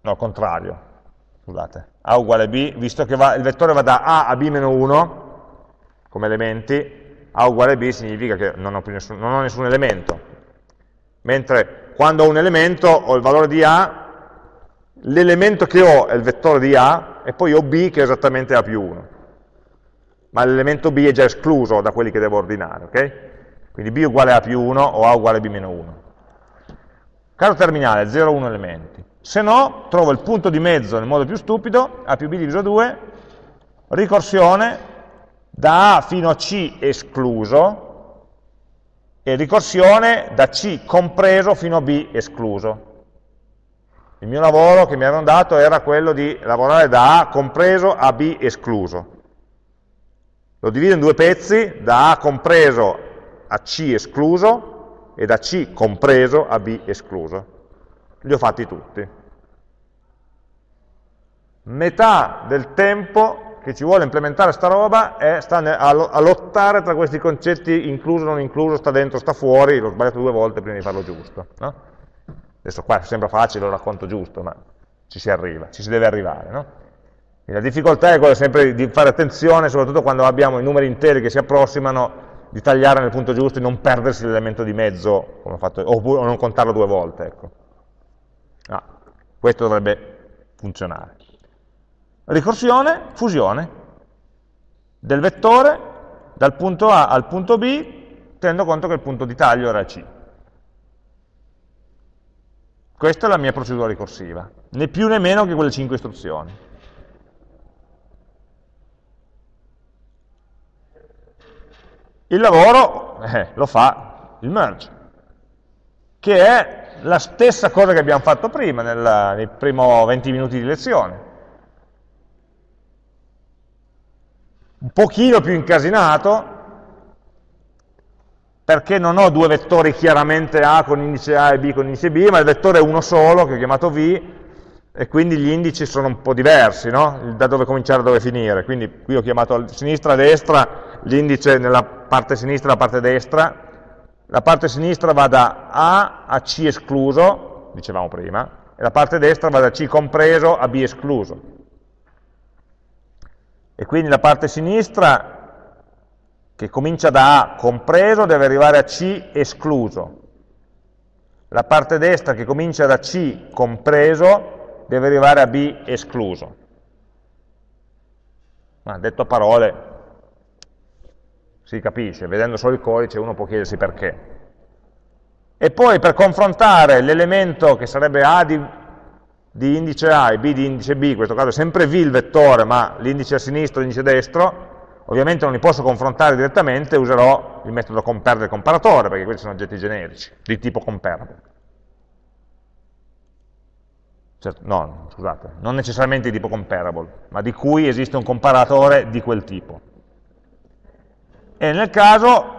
Speaker 1: no, contrario, scusate, A uguale B, visto che va, il vettore va da A a B-1 come elementi, A uguale B significa che non ho, nessun, non ho nessun elemento, mentre quando ho un elemento ho il valore di A, l'elemento che ho è il vettore di A, e poi ho B che è esattamente A più 1. Ma l'elemento B è già escluso da quelli che devo ordinare, ok? Quindi B uguale A più 1 o A uguale B meno 1. Caso terminale, 0, 1 elementi. Se no, trovo il punto di mezzo nel modo più stupido, A più B diviso 2, ricorsione da A fino a C escluso, e ricorsione da C compreso fino a B escluso. Il mio lavoro che mi avevano dato era quello di lavorare da A compreso a B escluso. Lo divido in due pezzi, da A compreso a C escluso e da C compreso a B escluso li ho fatti tutti. Metà del tempo che ci vuole implementare sta roba è sta a lottare tra questi concetti incluso, non incluso, sta dentro, sta fuori, l'ho sbagliato due volte prima di farlo giusto. No? Adesso qua sembra facile, lo racconto giusto, ma ci si arriva, ci si deve arrivare. No? La difficoltà è quella sempre di fare attenzione, soprattutto quando abbiamo i numeri interi che si approssimano, di tagliare nel punto giusto e non perdersi l'elemento di mezzo, fatto, oppure non contarlo due volte. Ecco. Ah, questo dovrebbe funzionare. Ricorsione, fusione del vettore dal punto A al punto B, tenendo conto che il punto di taglio era C. Questa è la mia procedura ricorsiva, né più né meno che quelle 5 istruzioni. Il lavoro eh, lo fa il merge, che è la stessa cosa che abbiamo fatto prima, nel, nei primi 20 minuti di lezione. Un pochino più incasinato, perché non ho due vettori chiaramente A con indice A e B con indice B, ma il vettore è uno solo, che ho chiamato V, e quindi gli indici sono un po' diversi, no? da dove cominciare e dove finire. Quindi qui ho chiamato a sinistra e a destra, l'indice nella parte sinistra e la parte destra, la parte sinistra va da A a C escluso, dicevamo prima, e la parte destra va da C compreso a B escluso. E quindi la parte sinistra che comincia da A compreso deve arrivare a C escluso. La parte destra che comincia da C compreso deve arrivare a B escluso. Ma detto a parole, si capisce, vedendo solo il codice uno può chiedersi perché. E poi per confrontare l'elemento che sarebbe A di, di, indice A e B di indice B, in questo caso è sempre V il vettore, ma l'indice a sinistra e l'indice destro, Ovviamente non li posso confrontare direttamente, userò il metodo compare del comparatore, perché questi sono oggetti generici, di tipo comparable. Certo, no, scusate, non necessariamente di tipo comparable, ma di cui esiste un comparatore di quel tipo. E nel caso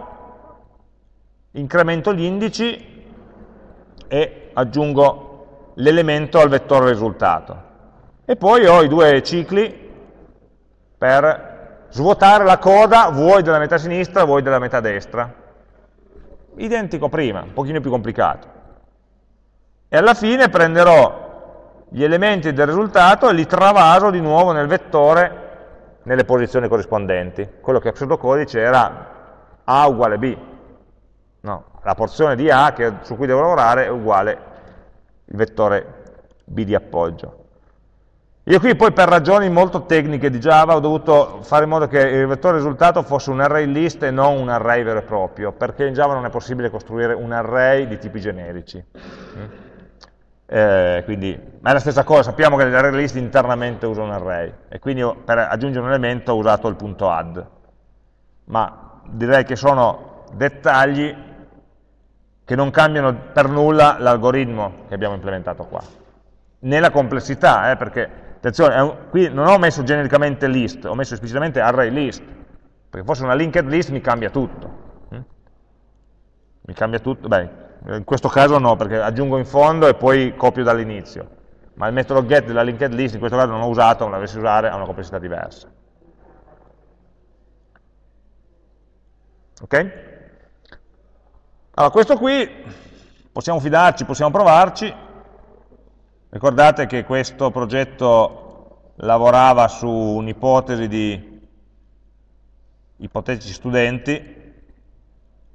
Speaker 1: incremento gli indici e aggiungo l'elemento al vettore risultato. E poi ho i due cicli per svuotare la coda vuoi della metà sinistra, vuoi della metà destra. Identico prima, un pochino più complicato. E alla fine prenderò gli elementi del risultato e li travaso di nuovo nel vettore nelle posizioni corrispondenti. Quello che a pseudocodice era A uguale B. No, la porzione di A che, su cui devo lavorare è uguale il vettore B di appoggio. Io qui poi per ragioni molto tecniche di Java ho dovuto fare in modo che il vettore risultato fosse un array list e non un array vero e proprio, perché in Java non è possibile costruire un array di tipi generici. Mm? Eh, quindi, ma è la stessa cosa, sappiamo che l'array list internamente usa un array, e quindi per aggiungere un elemento ho usato il punto add. Ma direi che sono dettagli che non cambiano per nulla l'algoritmo che abbiamo implementato qua. Né la complessità, eh, perché Attenzione, un, qui non ho messo genericamente list, ho messo esplicitamente array list, perché fosse una linked list mi cambia tutto. Mm? Mi cambia tutto, beh, in questo caso no, perché aggiungo in fondo e poi copio dall'inizio. Ma il metodo get della linked list in questo caso non ho usato, non l'avessi usare, ha una complessità diversa. Ok? Allora, questo qui possiamo fidarci, possiamo provarci, Ricordate che questo progetto lavorava su un'ipotesi di ipotetici studenti,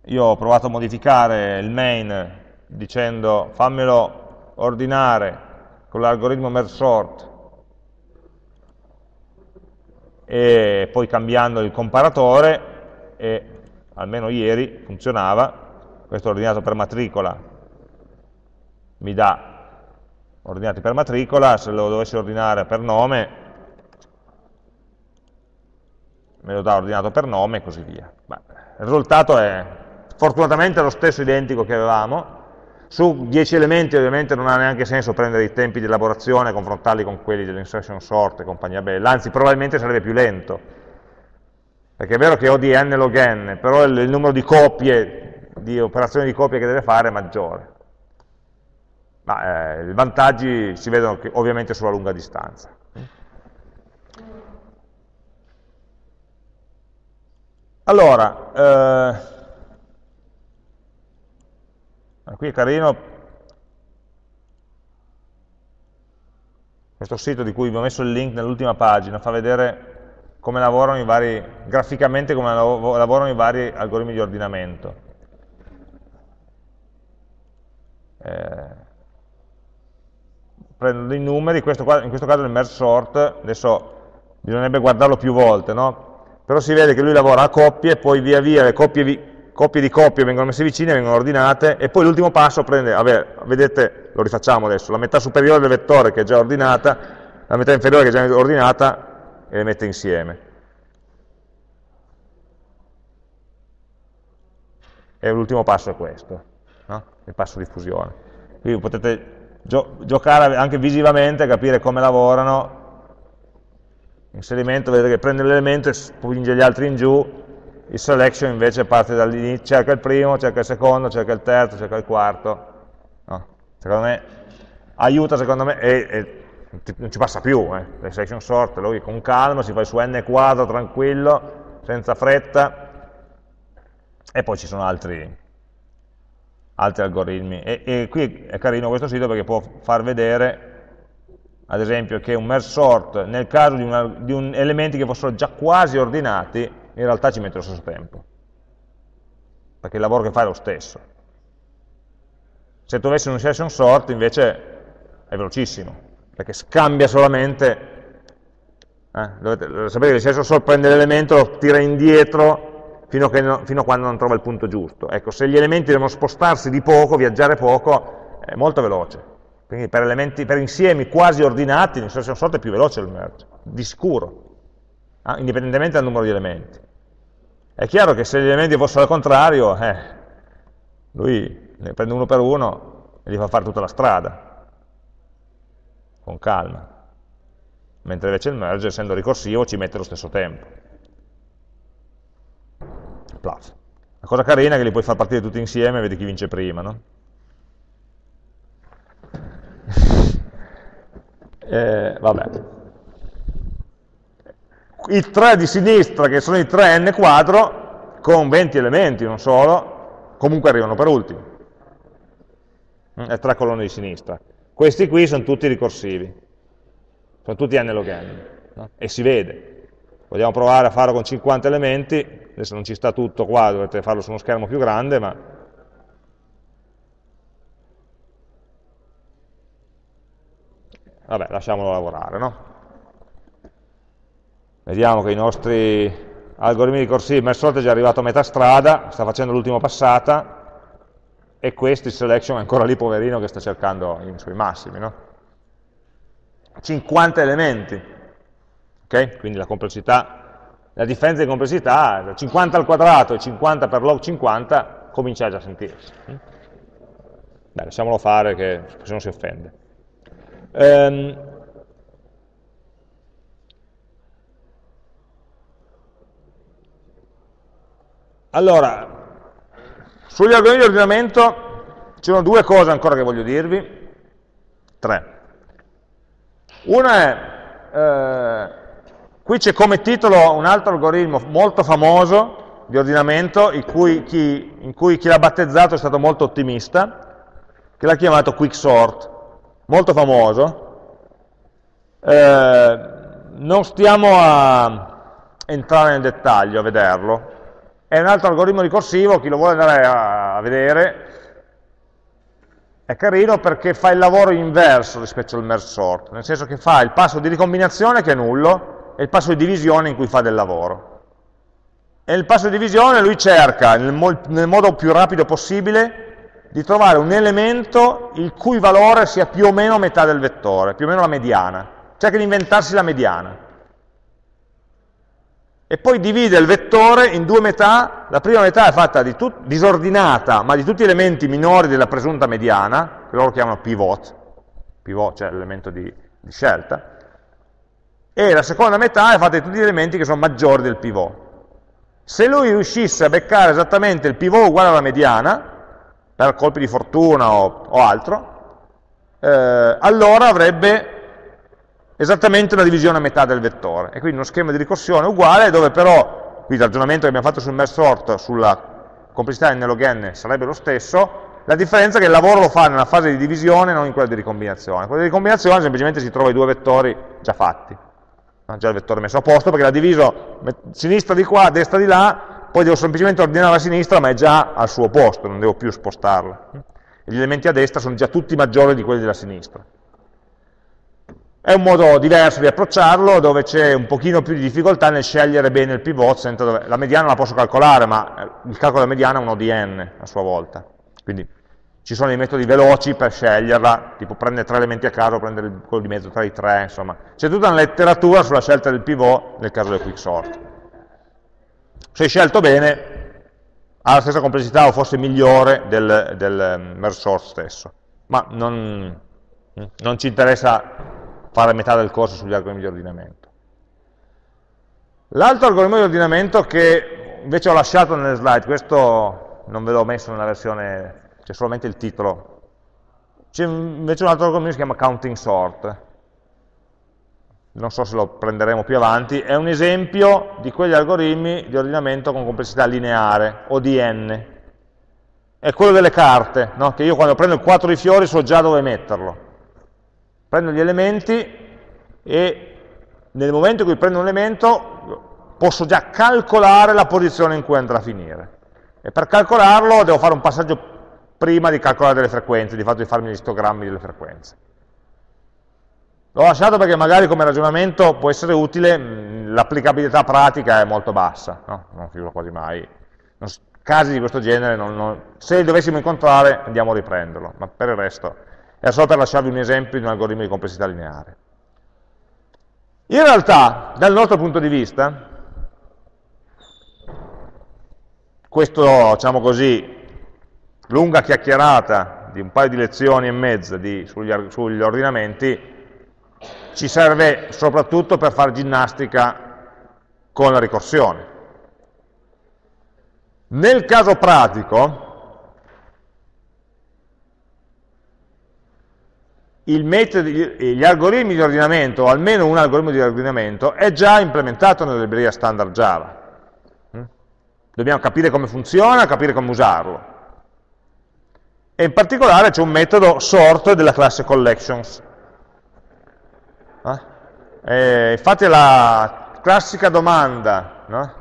Speaker 1: io ho provato a modificare il main dicendo fammelo ordinare con l'algoritmo merge sort e poi cambiando il comparatore e almeno ieri funzionava, questo ordinato per matricola. Mi dà ordinati per matricola, se lo dovessi ordinare per nome, me lo dà ordinato per nome e così via. Beh, il risultato è fortunatamente lo stesso identico che avevamo, su 10 elementi ovviamente non ha neanche senso prendere i tempi di elaborazione e confrontarli con quelli dell'insertion sort e compagnia bella, anzi probabilmente sarebbe più lento, perché è vero che ho di n log n, però il, il numero di copie, di operazioni di copia che deve fare maggiore ma eh, i vantaggi si vedono che, ovviamente sulla lunga distanza. Allora, eh, qui è carino questo sito di cui vi ho messo il link nell'ultima pagina, fa vedere come lavorano i vari, graficamente come lavorano i vari algoritmi di ordinamento. Eh, prendo i numeri, questo qua, in questo caso il merge sort, adesso bisognerebbe guardarlo più volte, no? però si vede che lui lavora a coppie, poi via via le coppie, coppie di coppie vengono messe vicine, vengono ordinate, e poi l'ultimo passo prende, vabbè, vedete, lo rifacciamo adesso, la metà superiore del vettore che è già ordinata, la metà inferiore che è già ordinata, e le mette insieme. E l'ultimo passo è questo? Il passo di fusione. Quindi potete gio giocare anche visivamente, capire come lavorano. Inserimento, vedete che prende l'elemento e spinge gli altri in giù, il selection invece parte dall'inizio, cerca il primo, cerca il secondo, cerca il terzo, cerca il quarto. No? Secondo me aiuta, secondo me, e, e non ci passa più, eh. le section sort, lui con calma si fa suo n quadro tranquillo, senza fretta, e poi ci sono altri, altri algoritmi. E, e, qui è carino questo sito perché può far vedere, ad esempio, che un merge sort, nel caso di, una, di un, elementi che fossero già quasi ordinati, in realtà ci mette lo stesso tempo, perché il lavoro che fa è lo stesso. Se tu avessi un session sort, invece, è velocissimo, perché scambia solamente, eh, dovete, sapete che il session sort prende l'elemento, lo tira indietro, fino, no, fino, a quando non trova il punto giusto. Ecco, se gli elementi devono spostarsi di poco, viaggiare poco, è molto veloce. Quindi per, elementi, per insiemi quasi ordinati, in senso sorte è più veloce il merge, di sicuro, eh, indipendentemente dal numero di elementi. È chiaro che se gli elementi fossero al contrario, eh, lui ne prende uno per uno e gli fa fare tutta la strada, con calma. Mentre invece il merge, essendo ricorsivo, ci mette lo stesso tempo plus. La cosa carina è che li puoi far partire tutti insieme e vedi chi vince prima, no? eh, vabbè. I tre di sinistra, che sono i 3 n quadro, con 20 elementi, non solo, comunque arrivano per ultimi. Mm, e tre colonne di sinistra. Questi qui sono tutti ricorsivi, sono tutti n log n, no? e si vede. Vogliamo provare a farlo con 50 elementi, adesso non ci sta tutto qua, dovete farlo su uno schermo più grande, ma vabbè, lasciamolo lavorare, no? Vediamo che i nostri algoritmi ricorsivi, Mersorte è già arrivato a metà strada, sta facendo l'ultima passata, e questo, il selection, è ancora lì poverino che sta cercando i suoi massimi, no? 50 elementi, Okay? Quindi la complessità, la differenza di complessità da 50 al quadrato e 50 per log 50 comincia già a sentirsi. Beh, lasciamolo fare che se non si offende. Ehm, allora, sugli algoritmi di ordinamento ci sono due cose ancora che voglio dirvi, tre. Una è, eh, Qui c'è come titolo un altro algoritmo molto famoso di ordinamento, in cui chi, in cui chi l'ha battezzato è stato molto ottimista, che l'ha chiamato quicksort, molto famoso. Eh, non stiamo a entrare nel dettaglio, a vederlo. È un altro algoritmo ricorsivo, chi lo vuole andare a, a vedere, è carino perché fa il lavoro inverso rispetto al merge sort, nel senso che fa il passo di ricombinazione che è nullo, è il passo di divisione in cui fa del lavoro. E nel passo di divisione lui cerca, nel, mo nel modo più rapido possibile, di trovare un elemento il cui valore sia più o meno metà del vettore, più o meno la mediana. Cerca di inventarsi la mediana. E poi divide il vettore in due metà, la prima metà è fatta di disordinata, ma di tutti gli elementi minori della presunta mediana, che loro chiamano pivot, pivot cioè l'elemento di, di scelta, e la seconda metà è fatta di tutti gli elementi che sono maggiori del pivot. Se lui riuscisse a beccare esattamente il pivot uguale alla mediana, per colpi di fortuna o, o altro, eh, allora avrebbe esattamente una divisione a metà del vettore. E quindi uno schema di ricorsione uguale, dove però, qui il ragionamento che abbiamo fatto sul merge sort, sulla complessità n log n sarebbe lo stesso, la differenza è che il lavoro lo fa nella fase di divisione, non in quella di ricombinazione. quella di ricombinazione semplicemente si trova i due vettori già fatti ha già il vettore messo a posto perché l'ha diviso sinistra di qua, destra di là, poi devo semplicemente ordinare a sinistra ma è già al suo posto, non devo più spostarla. Gli elementi a destra sono già tutti maggiori di quelli della sinistra. È un modo diverso di approcciarlo, dove c'è un pochino più di difficoltà nel scegliere bene il pivot, la mediana la posso calcolare, ma il calcolo della mediana è uno di n a sua volta. Quindi ci sono dei metodi veloci per sceglierla, tipo prendere tre elementi a caso, prendere quello di mezzo tra i tre, insomma. C'è tutta una letteratura sulla scelta del pivot nel caso del quicksort. Se scelto bene, ha la stessa complessità o forse migliore del, del um, merge sort stesso. ma non, non ci interessa fare metà del corso sugli algoritmi di ordinamento. L'altro algoritmo di ordinamento che invece ho lasciato nelle slide, questo non ve l'ho messo nella versione, c'è solamente il titolo, c'è invece un altro algoritmo che si chiama counting sort, non so se lo prenderemo più avanti, è un esempio di quegli algoritmi di ordinamento con complessità lineare, o di n. È quello delle carte, no? che io quando prendo il 4 di fiori so già dove metterlo. Prendo gli elementi e nel momento in cui prendo un elemento posso già calcolare la posizione in cui andrà a finire. E per calcolarlo devo fare un passaggio prima di calcolare delle frequenze, di fatto di farmi gli istogrammi delle frequenze. L'ho lasciato perché magari come ragionamento può essere utile, l'applicabilità pratica è molto bassa, no? non figuro quasi mai. Non, casi di questo genere, non, non, se li dovessimo incontrare andiamo a riprenderlo, ma per il resto è solo per lasciarvi un esempio di un algoritmo di complessità lineare. In realtà, dal nostro punto di vista, questo, diciamo così, lunga chiacchierata di un paio di lezioni e mezza di, sugli, sugli ordinamenti, ci serve soprattutto per fare ginnastica con la ricorsione. Nel caso pratico, metodo, gli algoritmi di ordinamento, o almeno un algoritmo di ordinamento, è già implementato nella libreria standard Java. Mm? Dobbiamo capire come funziona, capire come usarlo. E in particolare c'è un metodo sort della classe collections, eh, infatti la classica domanda no?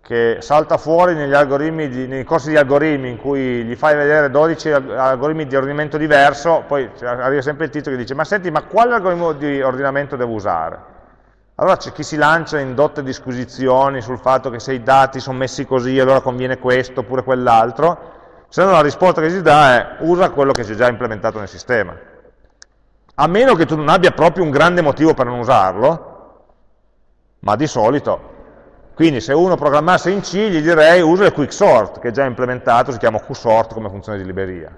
Speaker 1: che salta fuori di, nei corsi di algoritmi in cui gli fai vedere 12 algoritmi di ordinamento diverso, poi arriva sempre il titolo che dice ma senti, ma quale algoritmo di ordinamento devo usare? Allora c'è chi si lancia in dotte disquisizioni sul fatto che se i dati sono messi così allora conviene questo oppure quell'altro, se no la risposta che si dà è usa quello che c'è già implementato nel sistema a meno che tu non abbia proprio un grande motivo per non usarlo, ma di solito. Quindi se uno programmasse in C gli direi usa il quicksort, che è già implementato, si chiama qsort come funzione di libreria.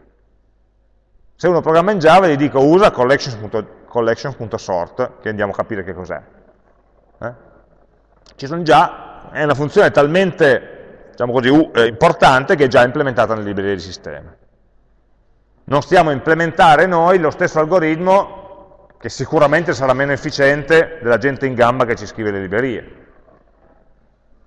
Speaker 1: Se uno programma in Java gli dico usa collections.sort, collections che andiamo a capire che cos'è. Eh? Ci sono già, è una funzione talmente diciamo così, eh, importante che è già implementata nelle librerie di sistema non stiamo a implementare noi lo stesso algoritmo che sicuramente sarà meno efficiente della gente in gamba che ci scrive le librerie.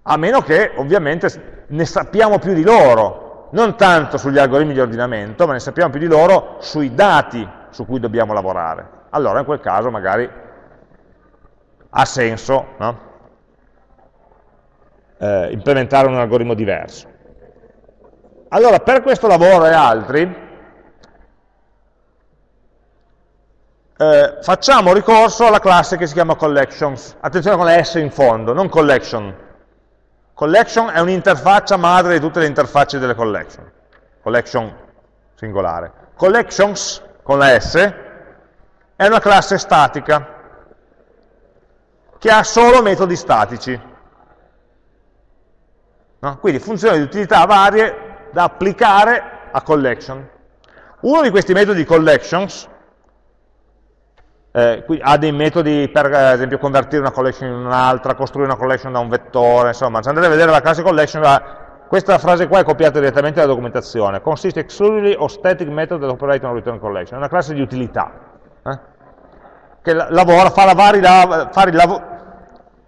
Speaker 1: A meno che ovviamente ne sappiamo più di loro, non tanto sugli algoritmi di ordinamento, ma ne sappiamo più di loro sui dati su cui dobbiamo lavorare. Allora in quel caso magari ha senso no? Eh, implementare un algoritmo diverso. Allora per questo lavoro e altri eh, facciamo ricorso alla classe che si chiama collections. Attenzione con la S in fondo, non collection. Collection è un'interfaccia madre di tutte le interfacce delle collection. Collection singolare. Collections, con la S, è una classe statica che ha solo metodi statici. No? Quindi funzioni di utilità varie da applicare a collection. Uno di questi metodi collections eh, ha dei metodi per, ad esempio, convertire una collection in un'altra, costruire una collection da un vettore, insomma, se andate a vedere la classe collection, la, questa frase qua è copiata direttamente dalla documentazione, consiste exclusively of static method that operate on return collection, è una classe di utilità, eh? che lavora, fa vari, fa lav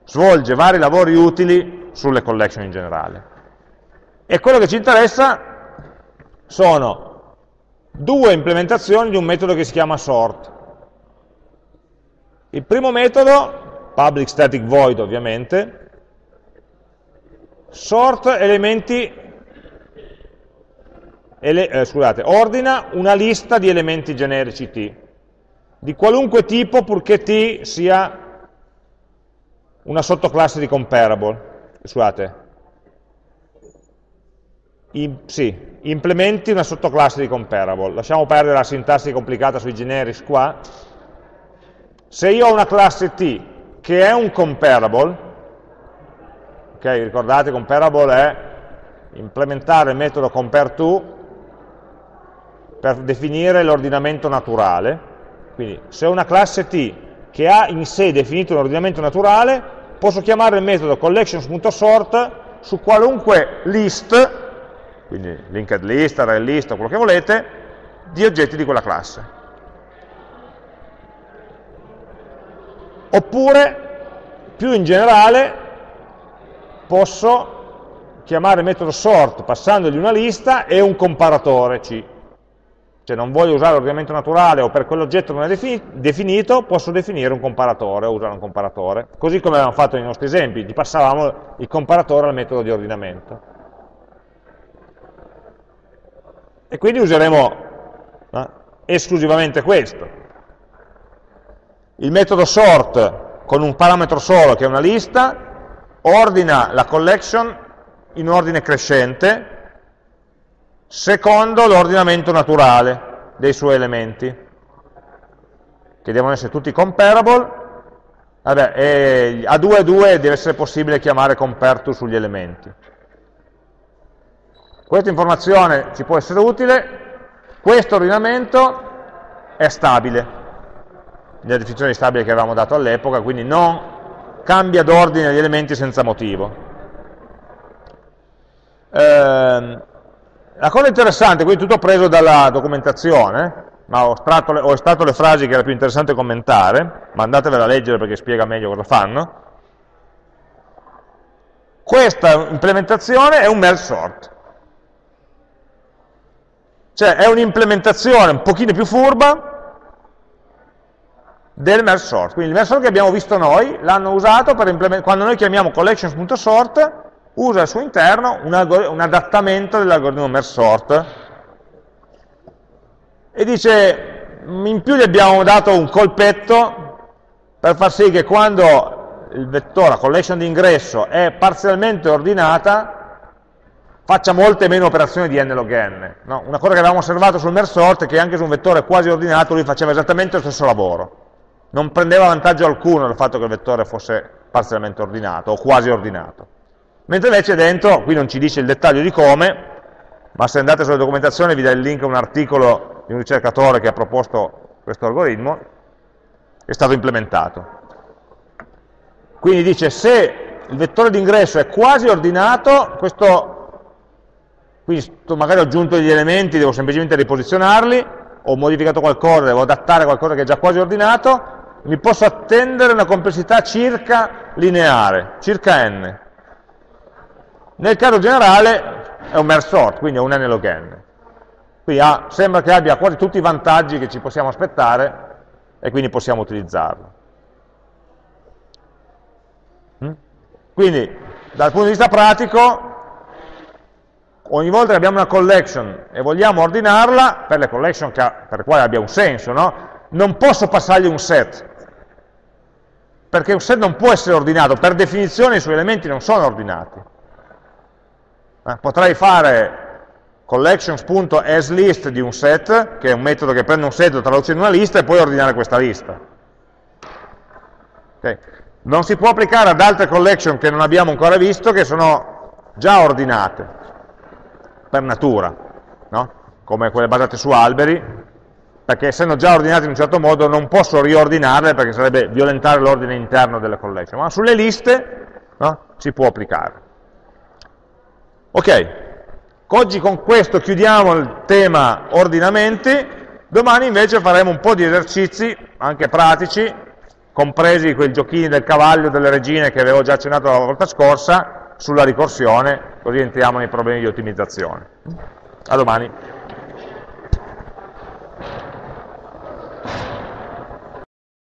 Speaker 1: svolge vari lavori utili sulle collection in generale. E quello che ci interessa sono due implementazioni di un metodo che si chiama sort. Il primo metodo, public static void ovviamente, sort elementi, ele, eh, scusate, ordina una lista di elementi generici t, di qualunque tipo purché t sia una sottoclasse di comparable, scusate, I, sì, implementi una sottoclasse di comparable, lasciamo perdere la sintassi complicata sui generics qua, se io ho una classe T che è un comparable, ok, ricordate comparable è implementare il metodo compareTo per definire l'ordinamento naturale, quindi se ho una classe T che ha in sé definito un ordinamento naturale, posso chiamare il metodo collections.sort su qualunque list, quindi linked list, array list quello che volete, di oggetti di quella classe. Oppure, più in generale, posso chiamare il metodo sort passandogli una lista e un comparatore C. Cioè non voglio usare l'ordinamento naturale o per quell'oggetto non è definito, posso definire un comparatore o usare un comparatore. Così come avevamo fatto nei nostri esempi, gli passavamo il comparatore al metodo di ordinamento. E quindi useremo eh, esclusivamente questo. Il metodo sort con un parametro solo che è una lista, ordina la collection in ordine crescente secondo l'ordinamento naturale dei suoi elementi, che devono essere tutti comparable, Vabbè, a 2 a 2 deve essere possibile chiamare compare sugli elementi. Questa informazione ci può essere utile, questo ordinamento è stabile, nella definizione di stabile che avevamo dato all'epoca, quindi non cambia d'ordine gli elementi senza motivo. Eh, la cosa interessante, qui tutto preso dalla documentazione, ma ho estratto, le, ho estratto le frasi che era più interessante commentare, ma andatevela a leggere perché spiega meglio cosa fanno. Questa implementazione è un merge sort. Cioè è un'implementazione un pochino più furba del merge sort. Quindi il merge sort che abbiamo visto noi, l'hanno usato per quando noi chiamiamo collections.sort, usa al suo interno un, un adattamento dell'algoritmo merge sort e dice in più gli abbiamo dato un colpetto per far sì che quando il vettore, la collection di ingresso è parzialmente ordinata faccia molte meno operazioni di n log n. No? Una cosa che avevamo osservato sul merge sort è che anche su un vettore quasi ordinato lui faceva esattamente lo stesso lavoro. Non prendeva vantaggio alcuno dal fatto che il vettore fosse parzialmente ordinato o quasi ordinato. Mentre invece dentro, qui non ci dice il dettaglio di come, ma se andate sulla documentazione vi dà il link a un articolo di un ricercatore che ha proposto questo algoritmo, è stato implementato. Quindi dice se il vettore d'ingresso è quasi ordinato, questo, quindi magari ho aggiunto degli elementi, devo semplicemente riposizionarli, ho modificato qualcosa, devo adattare qualcosa che è già quasi ordinato, mi posso attendere una complessità circa lineare, circa n. Nel caso generale è un merge sort, quindi è un n log n. Quindi ha, sembra che abbia quasi tutti i vantaggi che ci possiamo aspettare e quindi possiamo utilizzarlo. Mm? Quindi, dal punto di vista pratico, ogni volta che abbiamo una collection e vogliamo ordinarla, per le collection che, per le quali abbia un senso, no? non posso passargli un set, perché un set non può essere ordinato, per definizione i suoi elementi non sono ordinati. Eh, potrei fare collections.aslist di un set, che è un metodo che prende un set, lo traduce in una lista e poi ordinare questa lista. Okay. Non si può applicare ad altre collection che non abbiamo ancora visto, che sono già ordinate, per natura, no? come quelle basate su alberi, perché essendo già ordinate in un certo modo non posso riordinarle perché sarebbe violentare l'ordine interno delle collection, ma sulle liste no? si può applicare. Ok, oggi con questo chiudiamo il tema ordinamenti, domani invece faremo un po' di esercizi, anche pratici, compresi quei giochini del cavallo, delle regine che avevo già accennato la volta scorsa, sulla ricorsione, così entriamo nei problemi di ottimizzazione. A domani.